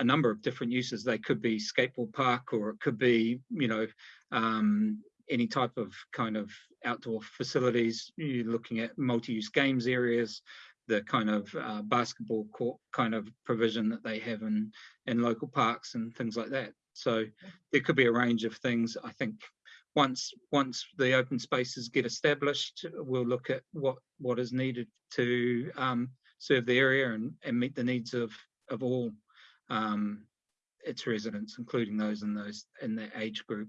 a number of different uses. They could be skateboard park, or it could be, you know, um, any type of kind of outdoor facilities. You're looking at multi-use games areas, the kind of uh, basketball court kind of provision that they have in in local parks and things like that. So there could be a range of things. I think once once the open spaces get established, we'll look at what what is needed to um, serve the area and, and meet the needs of of all um, its residents, including those in those in that age group.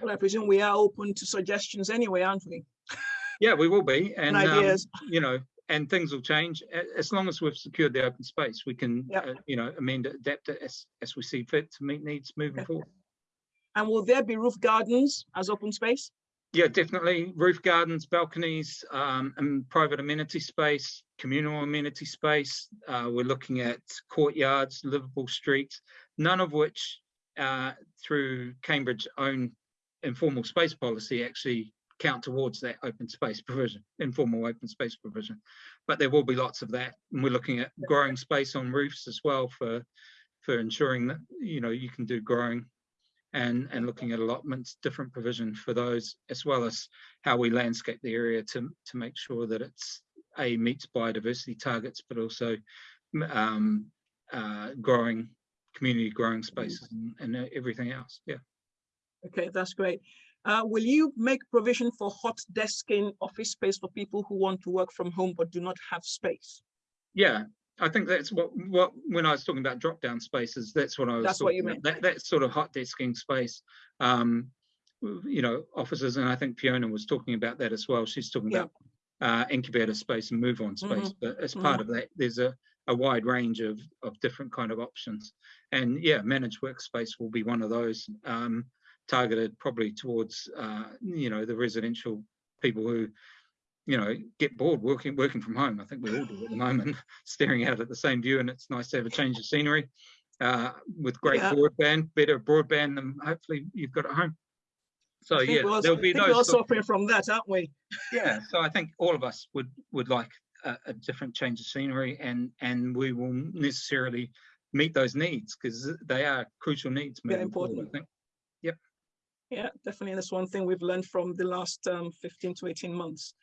Well, I presume we are open to suggestions anyway, aren't we? Yeah, we will be, [laughs] and um, ideas. you know, and things will change as long as we've secured the open space. We can, Yep. uh, you know, amend it, adapt it as as we see fit to meet needs moving forward. And will there be roof gardens as open space? Yeah, definitely. Roof gardens, balconies, um, and private amenity space, communal amenity space. Uh, we're looking at courtyards, livable streets, none of which, uh, through Cambridge own informal space policy actually count towards that open space provision, informal open space provision. But there will be lots of that. And we're looking at growing space on roofs as well for, for ensuring that, you know, you can do growing and and looking at allotments, different provision for those, as well as how we landscape the area to to make sure that it's a meets biodiversity targets, but also um, uh, growing community growing spaces and, and everything else. Yeah. Okay, that's great. Uh, will you make provision for hot desking office space for people who want to work from home but do not have space? Yeah, I think that's what what when I was talking about drop down spaces, that's what I was. That's what you talking about. That that sort of hot desking space. Um, you know, offices, and I think Fiona was talking about that as well. She's talking Yeah. about uh, incubator space and move on space. But as part of that, there's a a wide range of of different kind of options. And yeah, managed workspace will be one of those um, targeted probably towards uh, you know the residential people who you know, get bored working working from home. I think we all do at the moment, [laughs] staring out at the same view, and it's nice to have a change of scenery. Uh, with great Yeah. broadband, better broadband than hopefully you've got at home. So yeah, also- there'll be we're all suffering from that, aren't we? [laughs] yeah, so I think all of us would would like a, a different change of scenery, and and we will necessarily meet those needs because they are crucial needs. They're moving forward, important. I think. Yeah, definitely. That's one thing we've learned from the last um, 15 to 18 months.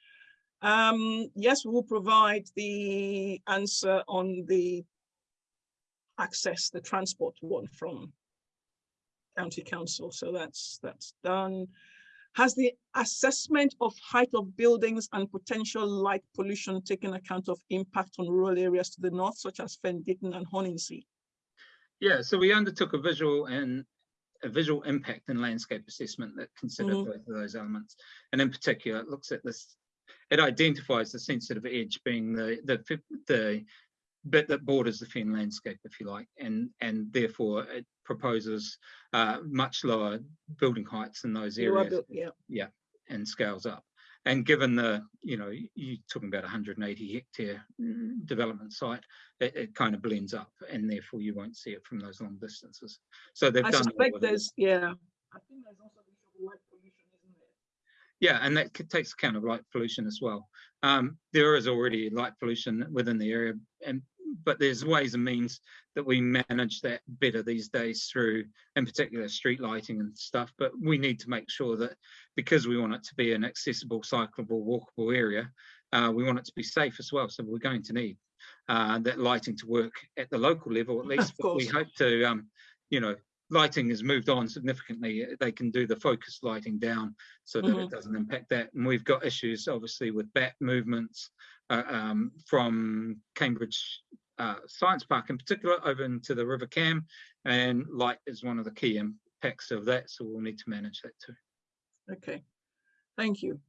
Um, yes, we will provide the answer on the access, the transport one from county council. So that's that's done. Has the assessment of height of buildings and potential light pollution taken account of impact on rural areas to the north, such as Fen Ditton and Horningsea? Yeah, so we undertook a visual and a visual impact and landscape assessment that considered Mhm. both of those elements. And in particular, it looks at this, it identifies the sensitive edge being the the the bit that borders the fen landscape, if you like, and and therefore it proposes uh, much lower building heights in those areas built- Yeah, and scales up. And given the, you know, you're talking about 180 hectare mm, development site, it, it kind of blends up and therefore you won't see it from those long distances. So they've I done. all suspect there's, yeah. I think there's also the issue of light pollution, isn't there? Yeah, and that takes account of light pollution as well. Um, there is already light pollution within the area, and but there's ways and means that we manage that better these days through, in particular, street lighting and stuff. But we need to make sure that because we want it to be an accessible, cyclable, walkable area, uh, we want it to be safe as well. So we're going to need uh, that lighting to work at the local level at least. But we hope to, um, you know, lighting has moved on significantly. They can do the focus lighting down so that Mhm. it doesn't impact that. And we've got issues obviously with bat movements uh, um, from Cambridge uh, Science Park in particular over into the River Cam and light is one of the key impacts of that. So we'll need to manage that too. Okay, thank you.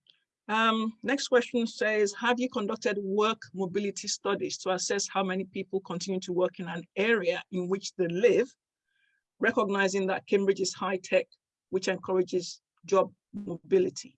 Um, next question says, have you conducted work mobility studies to assess how many people continue to work in an area in which they live, recognizing that Cambridge is high tech, which encourages job mobility?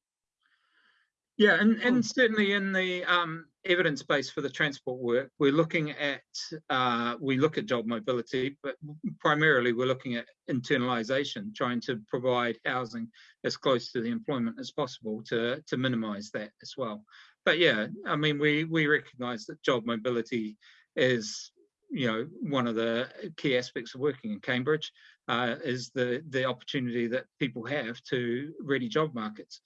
Yeah, and, Hmm. and certainly in the um, evidence base for the transport work, we're looking at, uh, we look at job mobility, but primarily we're looking at internalization, trying to provide housing as close to the employment as possible to, to minimize that as well. But yeah, I mean, we, we recognize that job mobility is, you know, one of the key aspects of working in Cambridge uh, is the, the opportunity that people have to ready job markets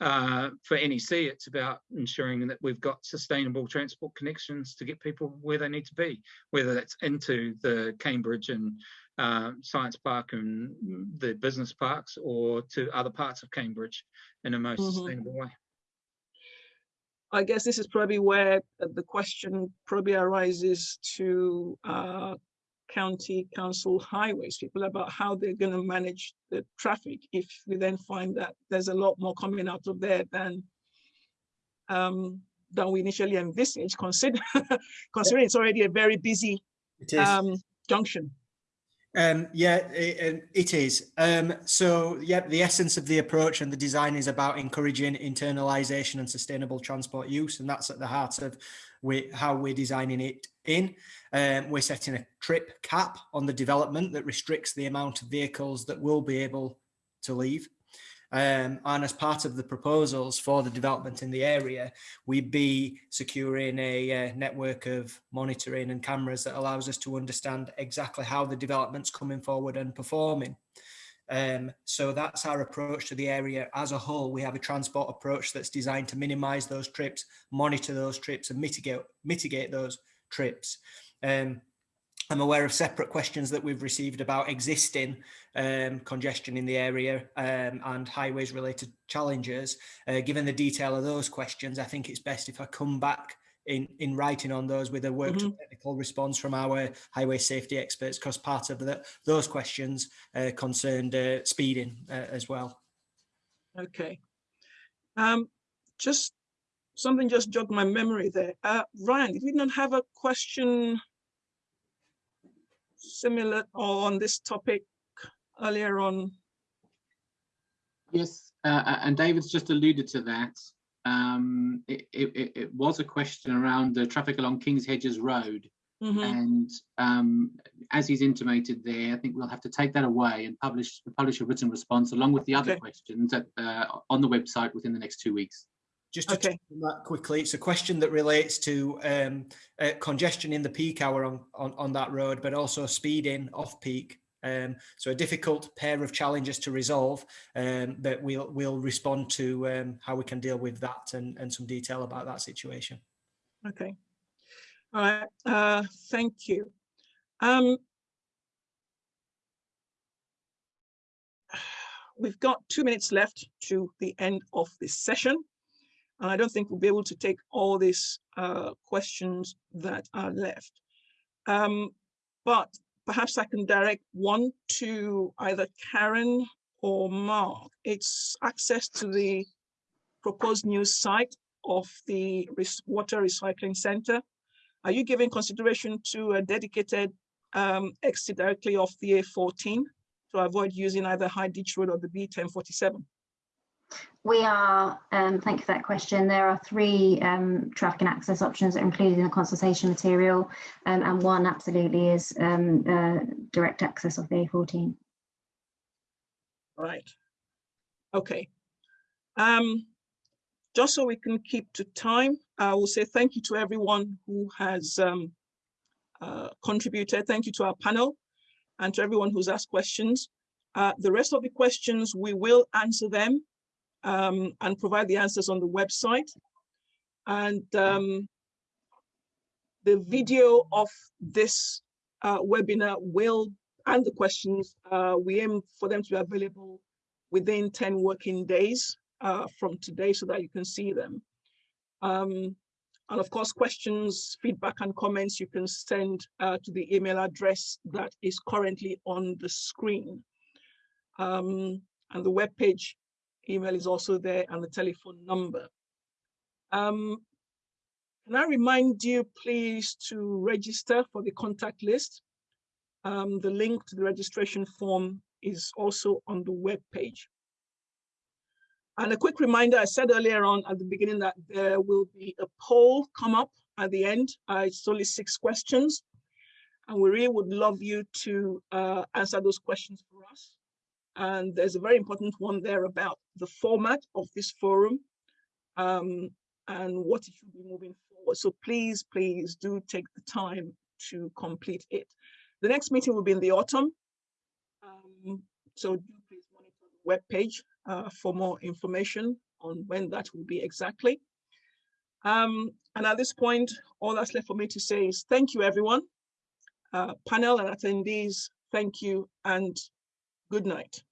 uh, for NEC, it's about ensuring that we've got sustainable transport connections to get people where they need to be, whether that's into the Cambridge and uh, Science Park and the business parks or to other parts of Cambridge in a most Mhm. sustainable way. I guess this is probably where uh, the question probably arises to uh, county council highways people about how they're going to manage the traffic if we then find that there's a lot more coming out of there than um, than we initially envisaged, consider [laughs] considering it's already a very busy um, junction. Um, yeah, it, it is. Um, so, yeah, the essence of the approach and the design is about encouraging internalization and sustainable transport use, and that's at the heart of we, how we're designing it in. Um, we're setting a trip cap on the development that restricts the amount of vehicles that will be able to leave. Um, and as part of the proposals for the development in the area, we'd be securing a uh, network of monitoring and cameras that allows us to understand exactly how the development's coming forward and performing. Um, so that's our approach to the area as a whole. We have a transport approach that's designed to minimize those trips, monitor those trips and mitigate, mitigate those trips. Um, I'm aware of separate questions that we've received about existing um, congestion in the area um, and highways related challenges. Uh, given the detail of those questions, I think it's best if I come back in, in writing on those with a worked Mhm. technical response from our highway safety experts, because part of the, those questions uh, concerned uh, speeding uh, as well. Okay. Um, just something just jogged my memory there. Uh, Ryan, did we not have a question similar or on this topic earlier on? Yes, uh, and David's just alluded to that. Um, it, it, it was a question around the traffic along King's Hedges Road. Mhm. And um, as he's intimated there, I think we'll have to take that away and publish publish a written response along with the other Okay. questions at, uh, on the website within the next two weeks. Just to Okay. that quickly, it's a question that relates to um, uh, congestion in the peak hour on, on, on that road, but also speeding off peak. Um, so a difficult pair of challenges to resolve, um, but we'll we'll respond to um, how we can deal with that and, and some detail about that situation. Okay. All right, uh, thank you. Um, [sighs] we've got two minutes left to the end of this session. And I don't think we'll be able to take all these uh, questions that are left. Um, but perhaps I can direct one to either Karen or Mark. It's access to the proposed new site of the water recycling center. Are you giving consideration to a dedicated um, exit directly off the A14 to avoid using either High Ditch Road or the B1047? We are, um, thank you for that question. There are three um, traffic and access options that are included in the consultation material, um, and one absolutely is um, uh, direct access of the A14. Right. Okay. Um, just so we can keep to time, I will say thank you to everyone who has um, uh, contributed. Thank you to our panel and to everyone who's asked questions. Uh, the rest of the questions, we will answer them um, and provide the answers on the website. And um, the video of this uh, webinar will, and the questions, uh, we aim for them to be available within 10 working days uh, from today so that you can see them. Um, and of course, questions, feedback and comments you can send uh, to the email address that is currently on the screen. Um, and the web page email is also there and the telephone number. Um, can I remind you please to register for the contact list? Um, the link to the registration form is also on the web page. And a quick reminder, I said earlier on at the beginning that there will be a poll come up at the end. Uh, it's only six questions. And we really would love you to uh, answer those questions for us. And there's a very important one there about the format of this forum um, and what it should be moving forward. So please, please do take the time to complete it. The next meeting will be in the autumn. Um, so do please monitor the webpage uh, for more information on when that will be exactly. Um, and at this point, all that's left for me to say is thank you, everyone. Uh, panel and attendees, thank you and good night.